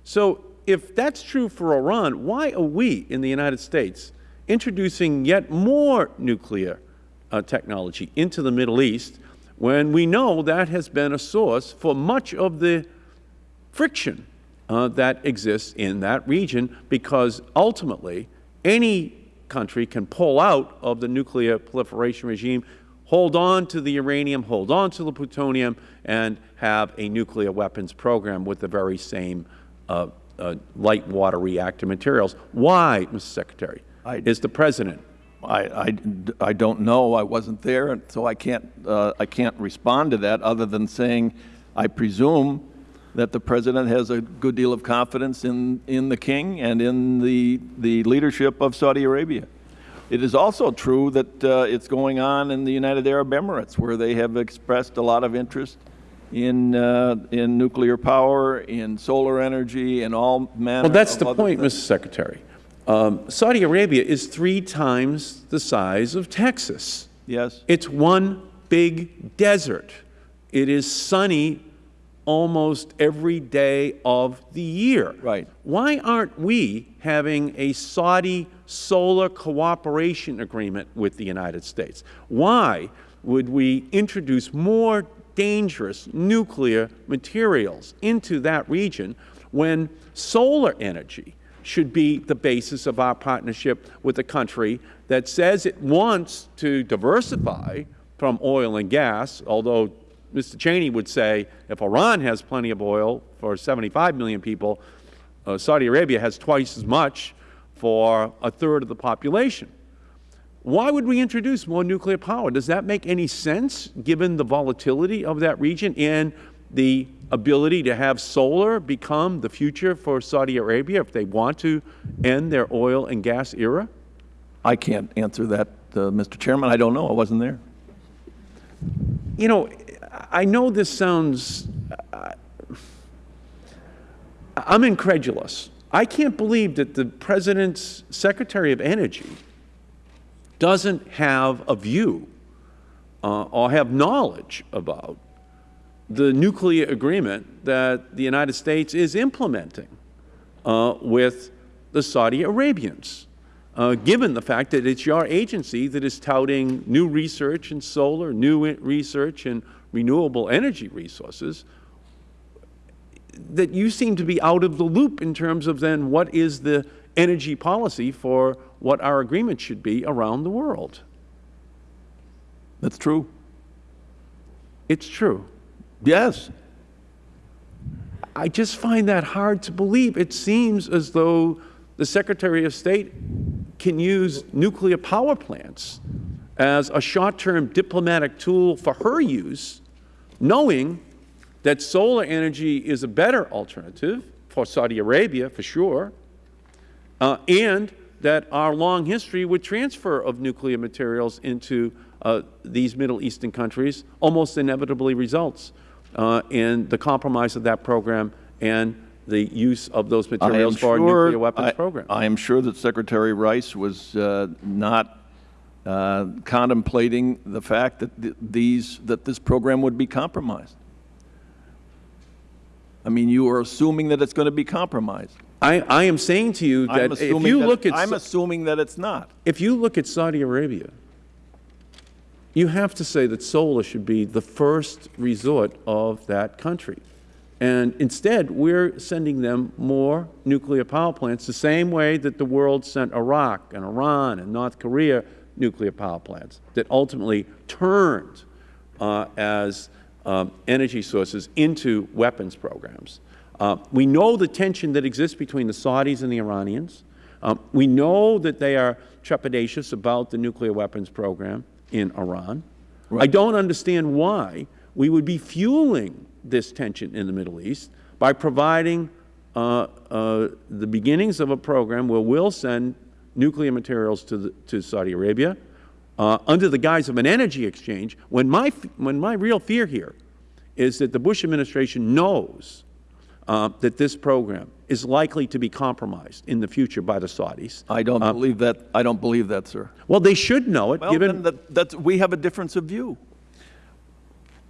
So if that's true for Iran, why are we in the United States introducing yet more nuclear uh, technology into the Middle East when we know that has been a source for much of the friction uh, that exists in that region because ultimately any country can pull out of the nuclear proliferation regime, hold on to the uranium, hold on to the plutonium, and have a nuclear weapons program with the very same uh, uh, light water reactor materials. Why, Mr. Secretary, I- is the President I, I, I don't know. I wasn't there, and so I can't, uh, I can't respond to that other than saying I presume that the President has a good deal of confidence in, in the King and in the, the leadership of Saudi Arabia. It is also true that uh, it's going on in the United Arab Emirates, where they have expressed a lot of interest in, uh, in nuclear power, in solar energy, and all manner Well, that's the point, things. Mr. Secretary. Um, Saudi Arabia is three times the size of Texas. Yes. It's one big desert. It is sunny almost every day of the year. Right. Why aren't we having a Saudi solar cooperation agreement with the United States? Why would we introduce more dangerous nuclear materials into that region when solar energy should be the basis of our partnership with a country that says it wants to diversify from oil and gas, although Mr. Cheney would say if Iran has plenty of oil for 75 million people, uh, Saudi Arabia has twice as much for a third of the population. Why would we introduce more nuclear power? Does that make any sense, given the volatility of that region and the ability to have solar become the future for Saudi Arabia if they want to end their oil and gas era? I can't answer that, uh, Mr. Chairman. I don't know. I wasn't there. You know, I know this sounds, uh, I'm incredulous. I can't believe that the President's Secretary of Energy doesn't have a view uh, or have knowledge about the nuclear agreement that the United States is implementing uh, with the Saudi Arabians, uh, given the fact that it's your agency that is touting new research in solar, new research in renewable energy resources, that you seem to be out of the loop in terms of then what is the energy policy for what our agreement should be around the world. That's true. It's true. Yes. I just find that hard to believe. It seems as though the Secretary of State can use nuclear power plants as a short-term diplomatic tool for her use, knowing that solar energy is a better alternative for Saudi Arabia, for sure, uh, and that our long history with transfer of nuclear materials into uh, these Middle Eastern countries almost inevitably results uh, in the compromise of that program and the use of those materials for our nuclear weapons I- program. I am sure that Secretary Rice was uh, not uh, contemplating the fact that th- these, that this program would be compromised. I mean, you are assuming that it's going to be compromised. I, I am saying to you that if you that- look at I'm assuming that it's not. if you look at Saudi Arabia, you have to say that solar should be the first resort of that country. And instead, we're sending them more nuclear power plants the same way that the world sent Iraq and Iran and North Korea nuclear power plants that ultimately turned uh, as um, energy sources into weapons programs. Uh, we know the tension that exists between the Saudis and the Iranians. Um, we know that they are trepidatious about the nuclear weapons program in Iran. I don't understand why we would be fueling this tension in the Middle East by providing uh, uh, the beginnings of a program where we'll send nuclear materials to, the, to Saudi Arabia uh, under the guise of an energy exchange, when my, when my real fear here is that the Bush administration knows uh, that this program is likely to be compromised in the future by the Saudis. I don't Uh, believe that. I don't believe that, sir. Well, they should know it, Well, given then that, that's, we have a difference of view.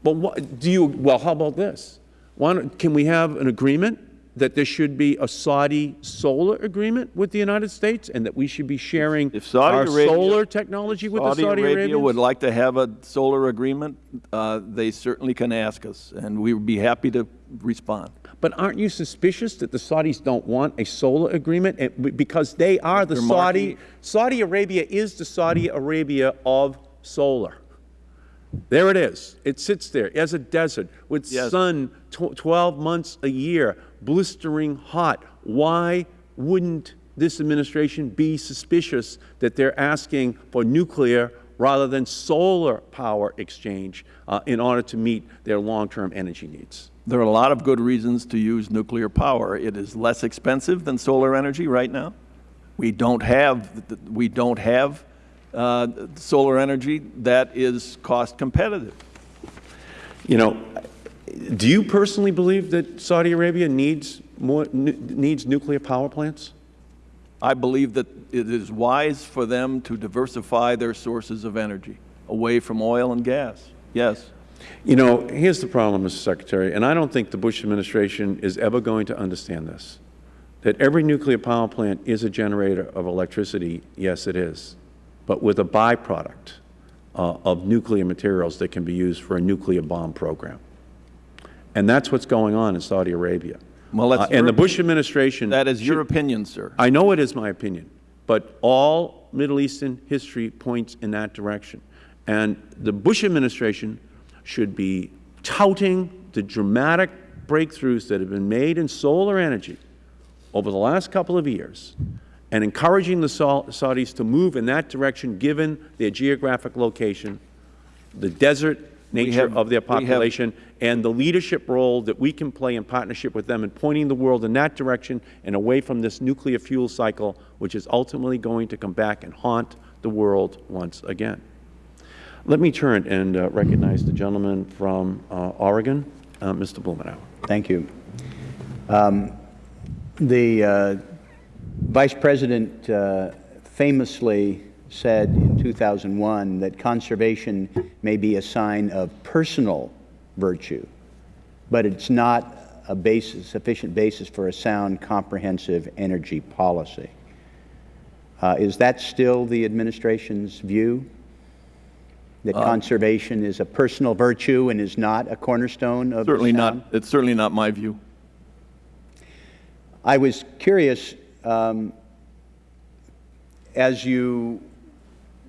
But what, do you, well, how about this? Why don't, can we have an agreement that there should be a Saudi solar agreement with the United States and that we should be sharing our Arabia- solar technology with Saudi the Saudi Arabia Arabians? would like to have a solar agreement. Uh, they certainly can ask us, and we would be happy to respond. But aren't you suspicious that the Saudis don't want a solar agreement because they are the. Saudi. Saudi Arabia is the Saudi Arabia of solar. There it is. It sits there as a desert with Yes. sun tw 12 months a year, blistering hot. Why wouldn't this administration be suspicious that they're asking for nuclear rather than solar power exchange uh, in order to meet their long-term energy needs? There are a lot of good reasons to use nuclear power. It is less expensive than solar energy right now. We don't have, we don't have uh, solar energy that is cost competitive. You know, do you personally believe that Saudi Arabia needs more needs nuclear power plants? I believe that it is wise for them to diversify their sources of energy away from oil and gas. Yes. You know, here's the problem, Mr. Secretary, and I don't think the Bush administration is ever going to understand this, that every nuclear power plant is a generator of electricity. Yes, it is, but with a byproduct uh, of nuclear materials that can be used for a nuclear bomb program. And that's what's going on in Saudi Arabia. Well, Uh, and the. Bush administration That is your should- opinion, sir. I know it is my opinion, but all Middle Eastern history points in that direction. And the Bush administration should be touting the dramatic breakthroughs that have been made in solar energy over the last couple of years and encouraging the Sau- Saudis to move in that direction given their geographic location, the desert nature have- of their population, and the leadership role that we can play in partnership with them in pointing the world in that direction and away from this nuclear fuel cycle, which is ultimately going to come back and haunt the world once again. Let me turn and uh, recognize the gentleman from uh, Oregon, uh, Mr. Blumenauer. Thank you. Um, The uh, Vice President uh, famously said in 2001 that conservation may be a sign of personal virtue, but it's not a basis, sufficient basis for a sound, comprehensive energy policy. Uh, Is that still the administration's view? That conservation is a personal virtue and is not a cornerstone of Certainly sound? not, it's certainly not my view. I was curious, um, as you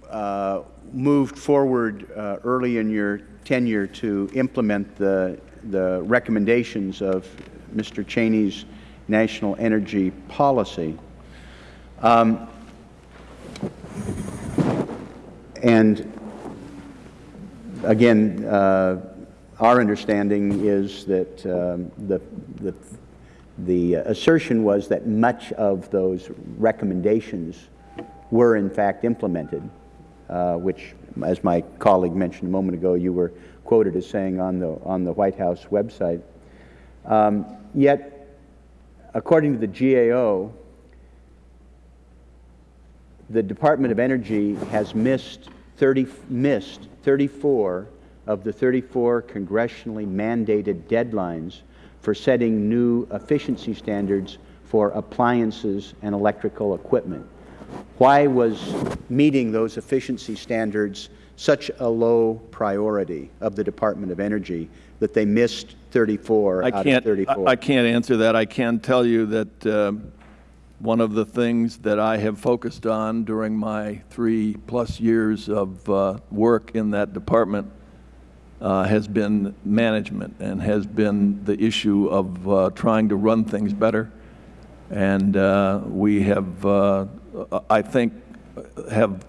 uh, moved forward uh, early in your tenure to implement the, the recommendations of Mr. Cheney's national energy policy, um, and again, uh, our understanding is that um, the, the, the assertion was that much of those recommendations were in fact implemented, uh, which, as my colleague mentioned a moment ago, you were quoted as saying on the, on the White House website. Um, yet, according to the GAO, the Department of Energy has missed 30, missed 34 of the 34 congressionally mandated deadlines for setting new efficiency standards for appliances and electrical equipment. Why was meeting those efficiency standards such a low priority of the Department of Energy that they missed 34 I out of can't, 34? I I can't answer that. I can tell you that um, one of the things that I have focused on during my three-plus years of uh, work in that department uh, has been management and has been the issue of uh, trying to run things better. And uh, we have, uh, I think, have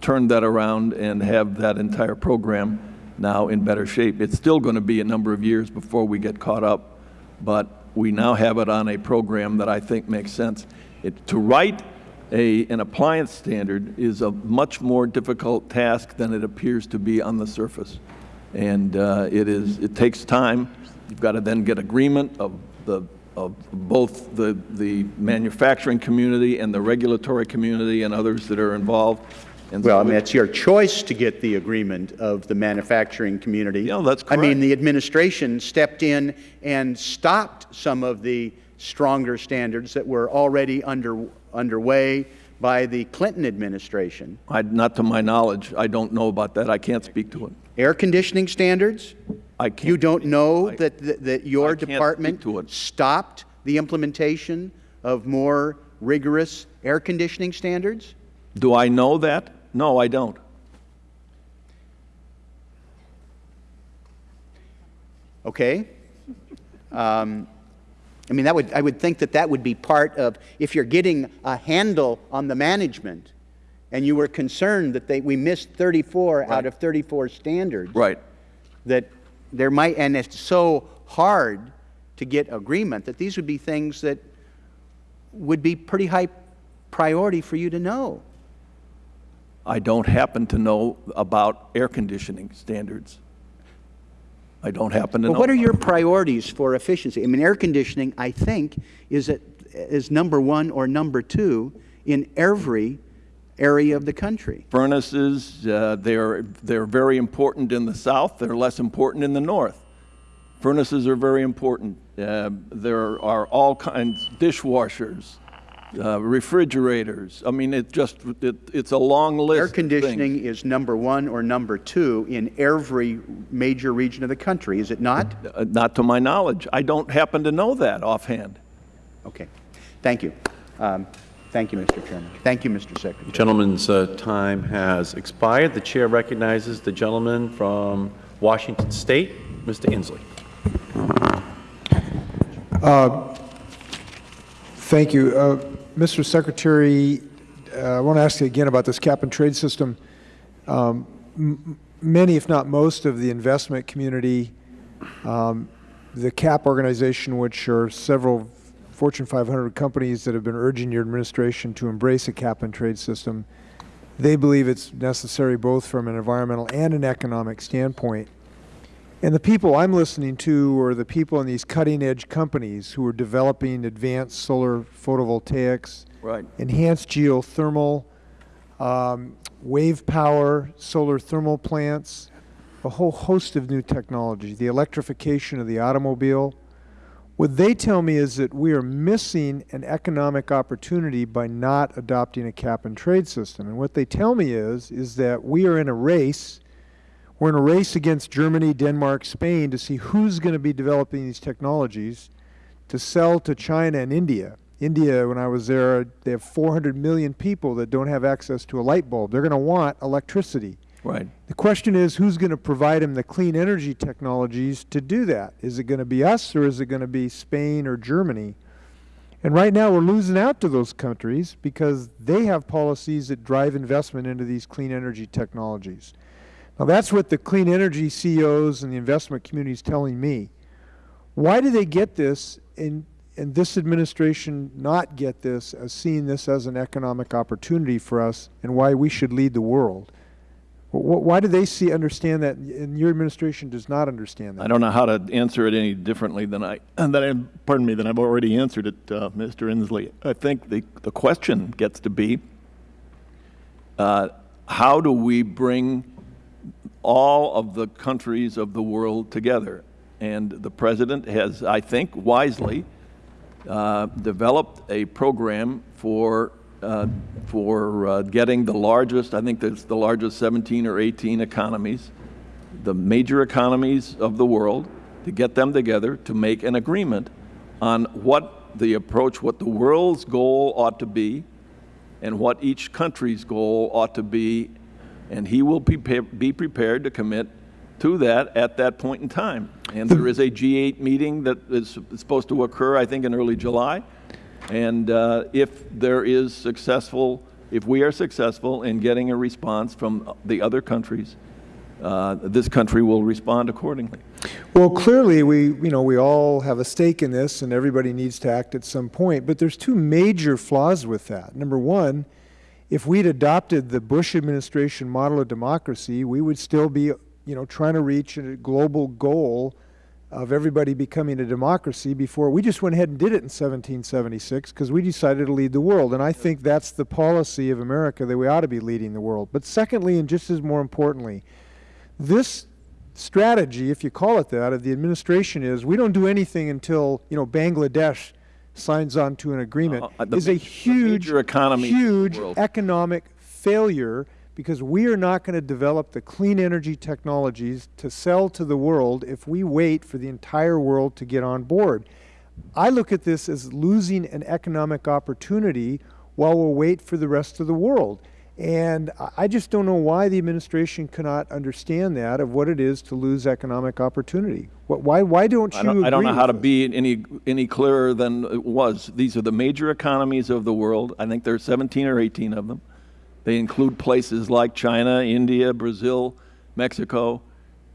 turned that around and have that entire program now in better shape. It's still going to be a number of years before we get caught up, but we now have it on a program that I think makes sense. It, to write a, an appliance standard is a much more difficult task than it appears to be on the surface. And uh, it is, it takes time. You've got to then get agreement of the, of both the, the manufacturing community and the regulatory community and others that are involved. And Well, I mean, it's your choice to get the agreement of the manufacturing community. Yeah, that's I mean, the administration stepped in and stopped some of the stronger standards that were already under, underway by the Clinton administration. I, not to my knowledge, I don't know about that. I can't speak to it. Air conditioning standards? I can't. You don't know I- that, that that your I can't speak department to stopped the implementation of more rigorous air conditioning standards? Do I know that? No, I don't. Okay? Um, I mean, that would, I would think that that would be part of, if you're getting a handle on the management, and you were concerned that they, we missed 34 out of 34 standards. Right. That there might, and it's so hard to get agreement, that these would be things that would be pretty high priority for you to know. I don't happen to know about air conditioning standards. I don't happen to know. What are your priorities for efficiency? I mean, air conditioning, I think, is, at, is number one or number two in every area of the country. Furnaces, uh, they're, they're very important in the south. They're less important in the north. Furnaces are very important. Uh, there are all kinds, dishwashers, uh, refrigerators. I mean, it just, it, it's a long list. Air of conditioning is number one or number two in every major region of the country, is it not? Uh, Not to my knowledge. I don't happen to know that offhand. Okay. Thank you. Um, Thank you, Mr. Chairman. Thank you, Mr. Secretary. Gentleman's uh, time has expired. The Chair recognizes the gentleman from Washington State, Mr. Inslee. Thank you. Uh, Mr. Secretary, uh, I want to ask you again about this cap-and-trade system. Um, Many, if not most, of the investment community, um, the CAP organization, which are several Fortune 500 companies that have been urging your administration to embrace a cap-and-trade system, they believe it's necessary both from an environmental and an economic standpoint. And the people I'm listening to are the people in these cutting-edge companies who are developing advanced solar photovoltaics, Right. enhanced geothermal, um, wave power, solar thermal plants, a whole host of new technology, the electrification of the automobile. What they tell me is that we are missing an economic opportunity by not adopting a cap-and-trade system. And what they tell me is, is that we are in a race we're in a race against Germany, Denmark, Spain to see who's going to be developing these technologies to sell to China and India. India, when I was there, they have 400 million people that don't have access to a light bulb. They're going to want electricity. Right. The question is, who's going to provide them the clean energy technologies to do that? Is it going to be us or is it going to be Spain or Germany? And right now we're losing out to those countries because they have policies that drive investment into these clean energy technologies. Now that's what the clean energy CEOs and the investment community is telling me. Why do they get this and, and this administration not get this as seeing this as an economic opportunity for us and why we should lead the world? Wh- wh- Why do they see, understand that, and your administration does not understand that? I don't know how to answer it any differently than I, than I, pardon me, than I've already answered it, uh, Mr. Inslee. I think the, the question gets to be, uh, how do we bring all of the countries of the world together? And the President has, I think wisely, uh, developed a program for uh, for uh, getting the largest, I think it's the largest 17 or 18 economies, the major economies of the world, to get them together to make an agreement on what the approach, what the world's goal ought to be, and what each country's goal ought to be, and he will be, be prepared to commit to that at that point in time. And there is a G8 meeting that is supposed to occur, I think, in early July. And uh, if there is successful, if we are successful in getting a response from the other countries, uh, this country will respond accordingly. Well, clearly, we, you know, we all have a stake in this, and everybody needs to act at some point. But there's two major flaws with that. Number one, if we'd adopted the Bush administration model of democracy, we would still be, you know, trying to reach a global goal of everybody becoming a democracy before we just went ahead and did it in 1776 because we decided to lead the world. And I think that's the policy of America that we ought to be leading the world. But secondly, and just as more importantly, this strategy, if you call it that, of the administration is we don't do anything until, you know, Bangladesh signs on to an agreement Uh, the is a huge, economy huge economic failure because we are not going to develop the clean energy technologies to sell to the world if we wait for the entire world to get on board. I look at this as losing an economic opportunity while we wait for the rest of the world. And I- I just don't know why the administration cannot understand that of what it is to lose economic opportunity. Why, why don't you I don't, I don't know how to be any, any clearer than it was. These are the major economies of the world. I think there are 17 or 18 of them. They include places like China, India, Brazil, Mexico,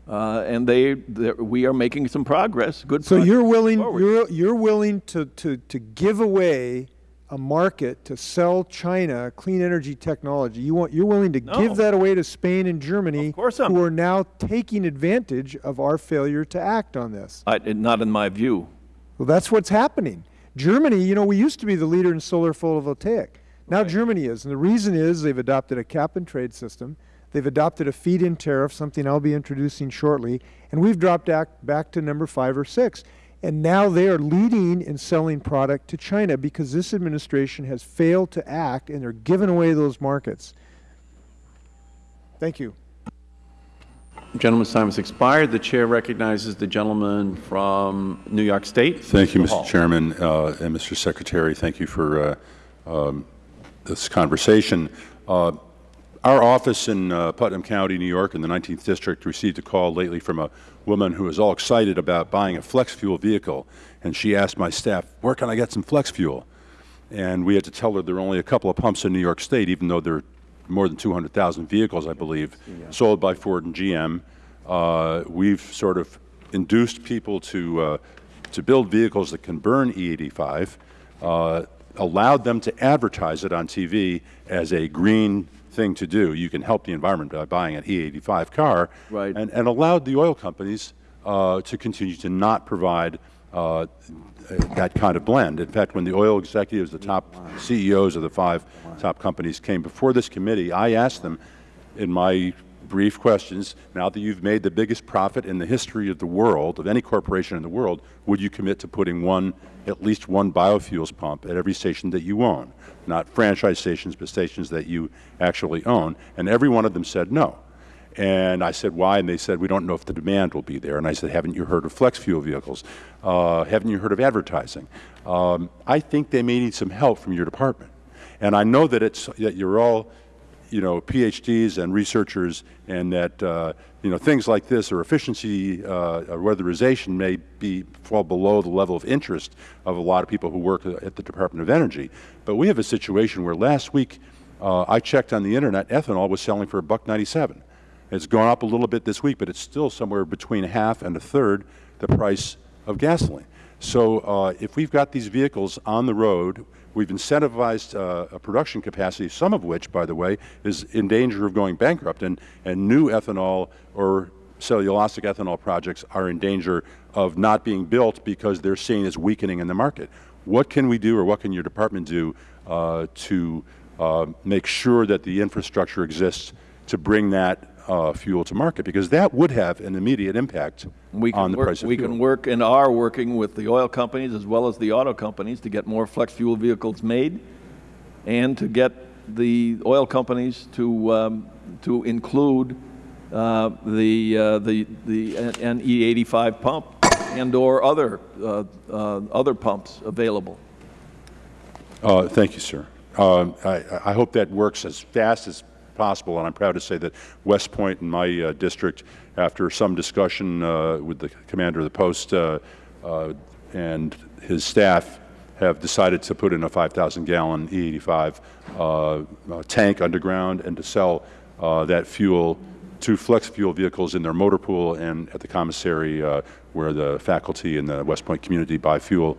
uh, and they, we are making some progress, good So progress you're willing, forward. you're, you're willing to, to, to give away a market to sell China clean energy technology. You want, you're willing to No. give that away to Spain and Germany, Of course I'm- who are now taking advantage of our failure to act on this. I- Not in my view. Well, that's what's happening. Germany, you know, we used to be the leader in solar photovoltaic. Now Right. Germany is, and the reason is they've adopted a cap and trade system. They've adopted a feed-in tariff, something I'll be introducing shortly, and we've dropped back, back to number five or six. And now they are leading in selling product to China because this administration has failed to act, and they're giving away those markets. Thank you. Gentleman's time has expired. The Chair recognizes the gentleman from New York State. Thank you, Mr. Hall. Chairman, uh, and Mr. Secretary. Thank you for uh, um, this conversation. Uh, Our office in uh, Putnam County, New York, in the 19th District, received a call lately from a woman who was all excited about buying a flex fuel vehicle, and she asked my staff, where can I get some flex fuel? And we had to tell her there are only a couple of pumps in New York State, even though there are more than 200,000 vehicles, I believe, sold by Ford and GM. Uh, we've sort of induced people to, uh, to build vehicles that can burn E85, uh, allowed them to advertise it on TV as a green thing to do. You can help the environment by buying an E85 car. Right. And, and allowed the oil companies uh, to continue to not provide uh, that kind of blend. In fact, when the oil executives, the top CEOs of the five top companies came before this committee, I asked them in my brief questions, now that you've made the biggest profit in the history of the world, of any corporation in the world, would you commit to putting one, at least one biofuels pump at every station that you own? Not franchise stations, but stations that you actually own. And every one of them said no. And I said, why? And they said, we don't know if the demand will be there. And I said, haven't you heard of flex fuel vehicles? Uh, haven't you heard of advertising? Um, I think they may need some help from your department. And I know that, it's, that you're all, you know, PhDs and researchers and that, uh, you know, things like this or efficiency uh, or weatherization may be, fall below the level of interest of a lot of people who work at the Department of Energy. But we have a situation where last week uh, I checked on the Internet, ethanol was selling for a buck 97. It's gone up a little bit this week, but it's still somewhere between a half and a third the price of gasoline. So uh, if we've got these vehicles on the road, we've incentivized uh, a production capacity, some of which, by the way, is in danger of going bankrupt, and, and new ethanol or cellulosic ethanol projects are in danger of not being built because they're seen as weakening in the market. What can we do or what can your department do uh, to uh, make sure that the infrastructure exists to bring that uh, fuel to market? Because that would have an immediate impact We can on the work- price of We fuel. can work and are working with the oil companies as well as the auto companies to get more flex fuel vehicles made. and to get the oil companies to, um, to include uh, the, uh, the, the N E85 pump and/or other, uh, uh, other pumps available. Uh, Thank you, sir. Uh, I I hope that works as fast as possible, and I'm proud to say that West Point in my uh, district, after some discussion uh, with the commander of the post uh, uh, and his staff, have decided to put in a 5,000-gallon E85 uh, uh, tank underground and to sell that fuel to flex fuel vehicles in their motor pool and at the commissary uh, where the faculty and the West Point community buy fuel.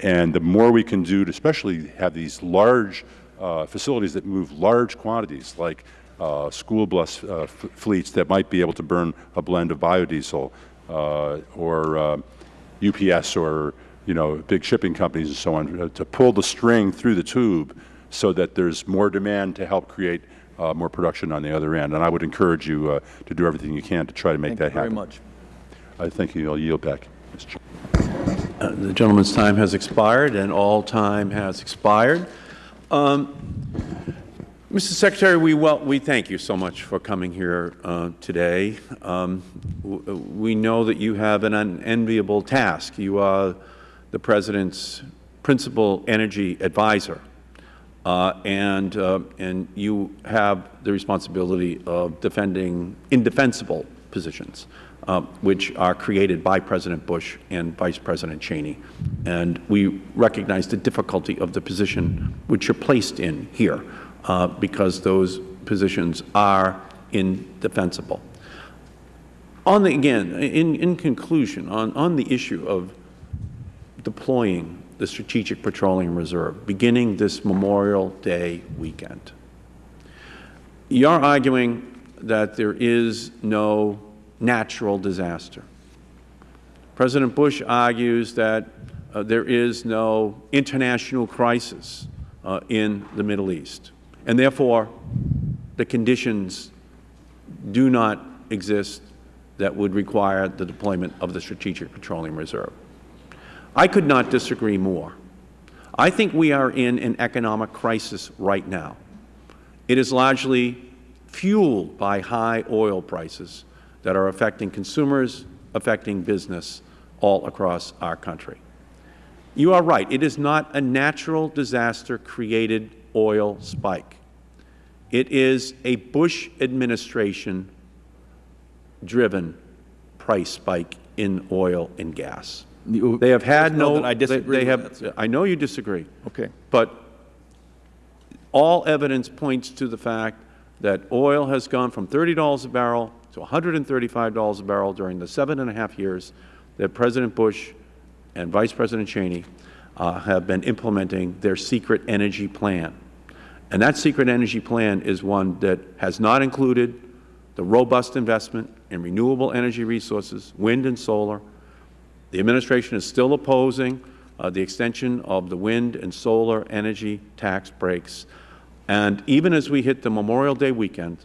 And the more we can do to especially have these large uh, facilities that move large quantities, like uh, school bus uh, f- fleets that might be able to burn a blend of biodiesel, uh, or uh, UPS, or you know, big shipping companies and so on, uh, to pull the string through the tube so that there's more demand to help create uh, more production on the other end. And I would encourage you uh, to do everything you can to try to make Thank that happen. Thank you very much. I thank you. I'll yield back, Mr. Chair. Uh, The gentleman's time has expired, and all time has expired. Um, Mr. Secretary, we, well, we thank you so much for coming here uh, today. Um, We know that you have an unenviable task. You are the President's principal energy advisor, uh, and, uh, and you have the responsibility of defending indefensible positions, uh, which are created by President Bush and Vice President Cheney. And we recognize the difficulty of the position which you're placed in here, uh, because those positions are indefensible. On the, again, in, in conclusion, on, on the issue of deploying the Strategic Petroleum Reserve beginning this Memorial Day weekend. You're arguing that there is no natural disaster. President Bush argues that uh, there is no international crisis uh, in the Middle East, and therefore the conditions do not exist that would require the deployment of the Strategic Petroleum Reserve. I could not disagree more. I think we are in an economic crisis right now. It is largely fueled by high oil prices that are affecting consumers, affecting business all across our country. You are right. It is not a natural disaster created oil spike. It is a Bush administration driven price spike in oil and gas. They have had no. that I disagree they with have- that. I know you disagree. Okay. But all evidence points to the fact that oil has gone from $30 a barrel to $135 a barrel during the seven and a half years that President Bush and Vice President Cheney uh, have been implementing their secret energy plan. And that secret energy plan is one that has not included the robust investment in renewable energy resources, wind and solar. The administration is still opposing uh, the extension of the wind and solar energy tax breaks. And even as we hit the Memorial Day weekend,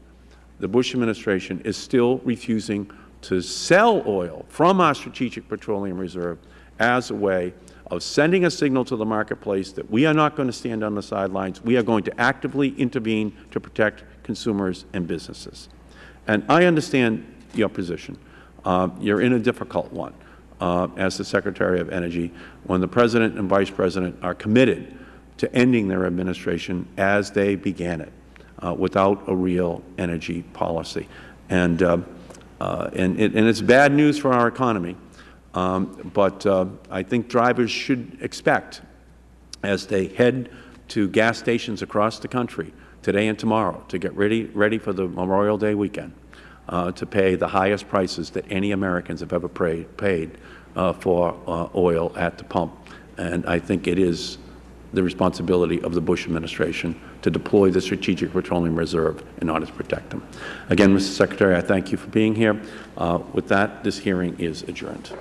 the Bush administration is still refusing to sell oil from our Strategic Petroleum Reserve as a way of sending a signal to the marketplace that we are not going to stand on the sidelines. We are going to actively intervene to protect consumers and businesses. And I understand your position. Uh, you're in a difficult one uh, as the Secretary of Energy when the President and Vice President are committed to ending their administration as they began it, uh, without a real energy policy. And, uh, uh, and, it, and it's bad news for our economy, um, but uh, I think drivers should expect, as they head to gas stations across the country today and tomorrow to get ready, ready for the Memorial Day weekend, uh, to pay the highest prices that any Americans have ever pay, paid for oil at the pump. And I think it is the responsibility of the Bush administration to deploy the Strategic Petroleum Reserve in order to protect them. Again, Mr. Secretary, I thank you for being here. Uh, with that, this hearing is adjourned.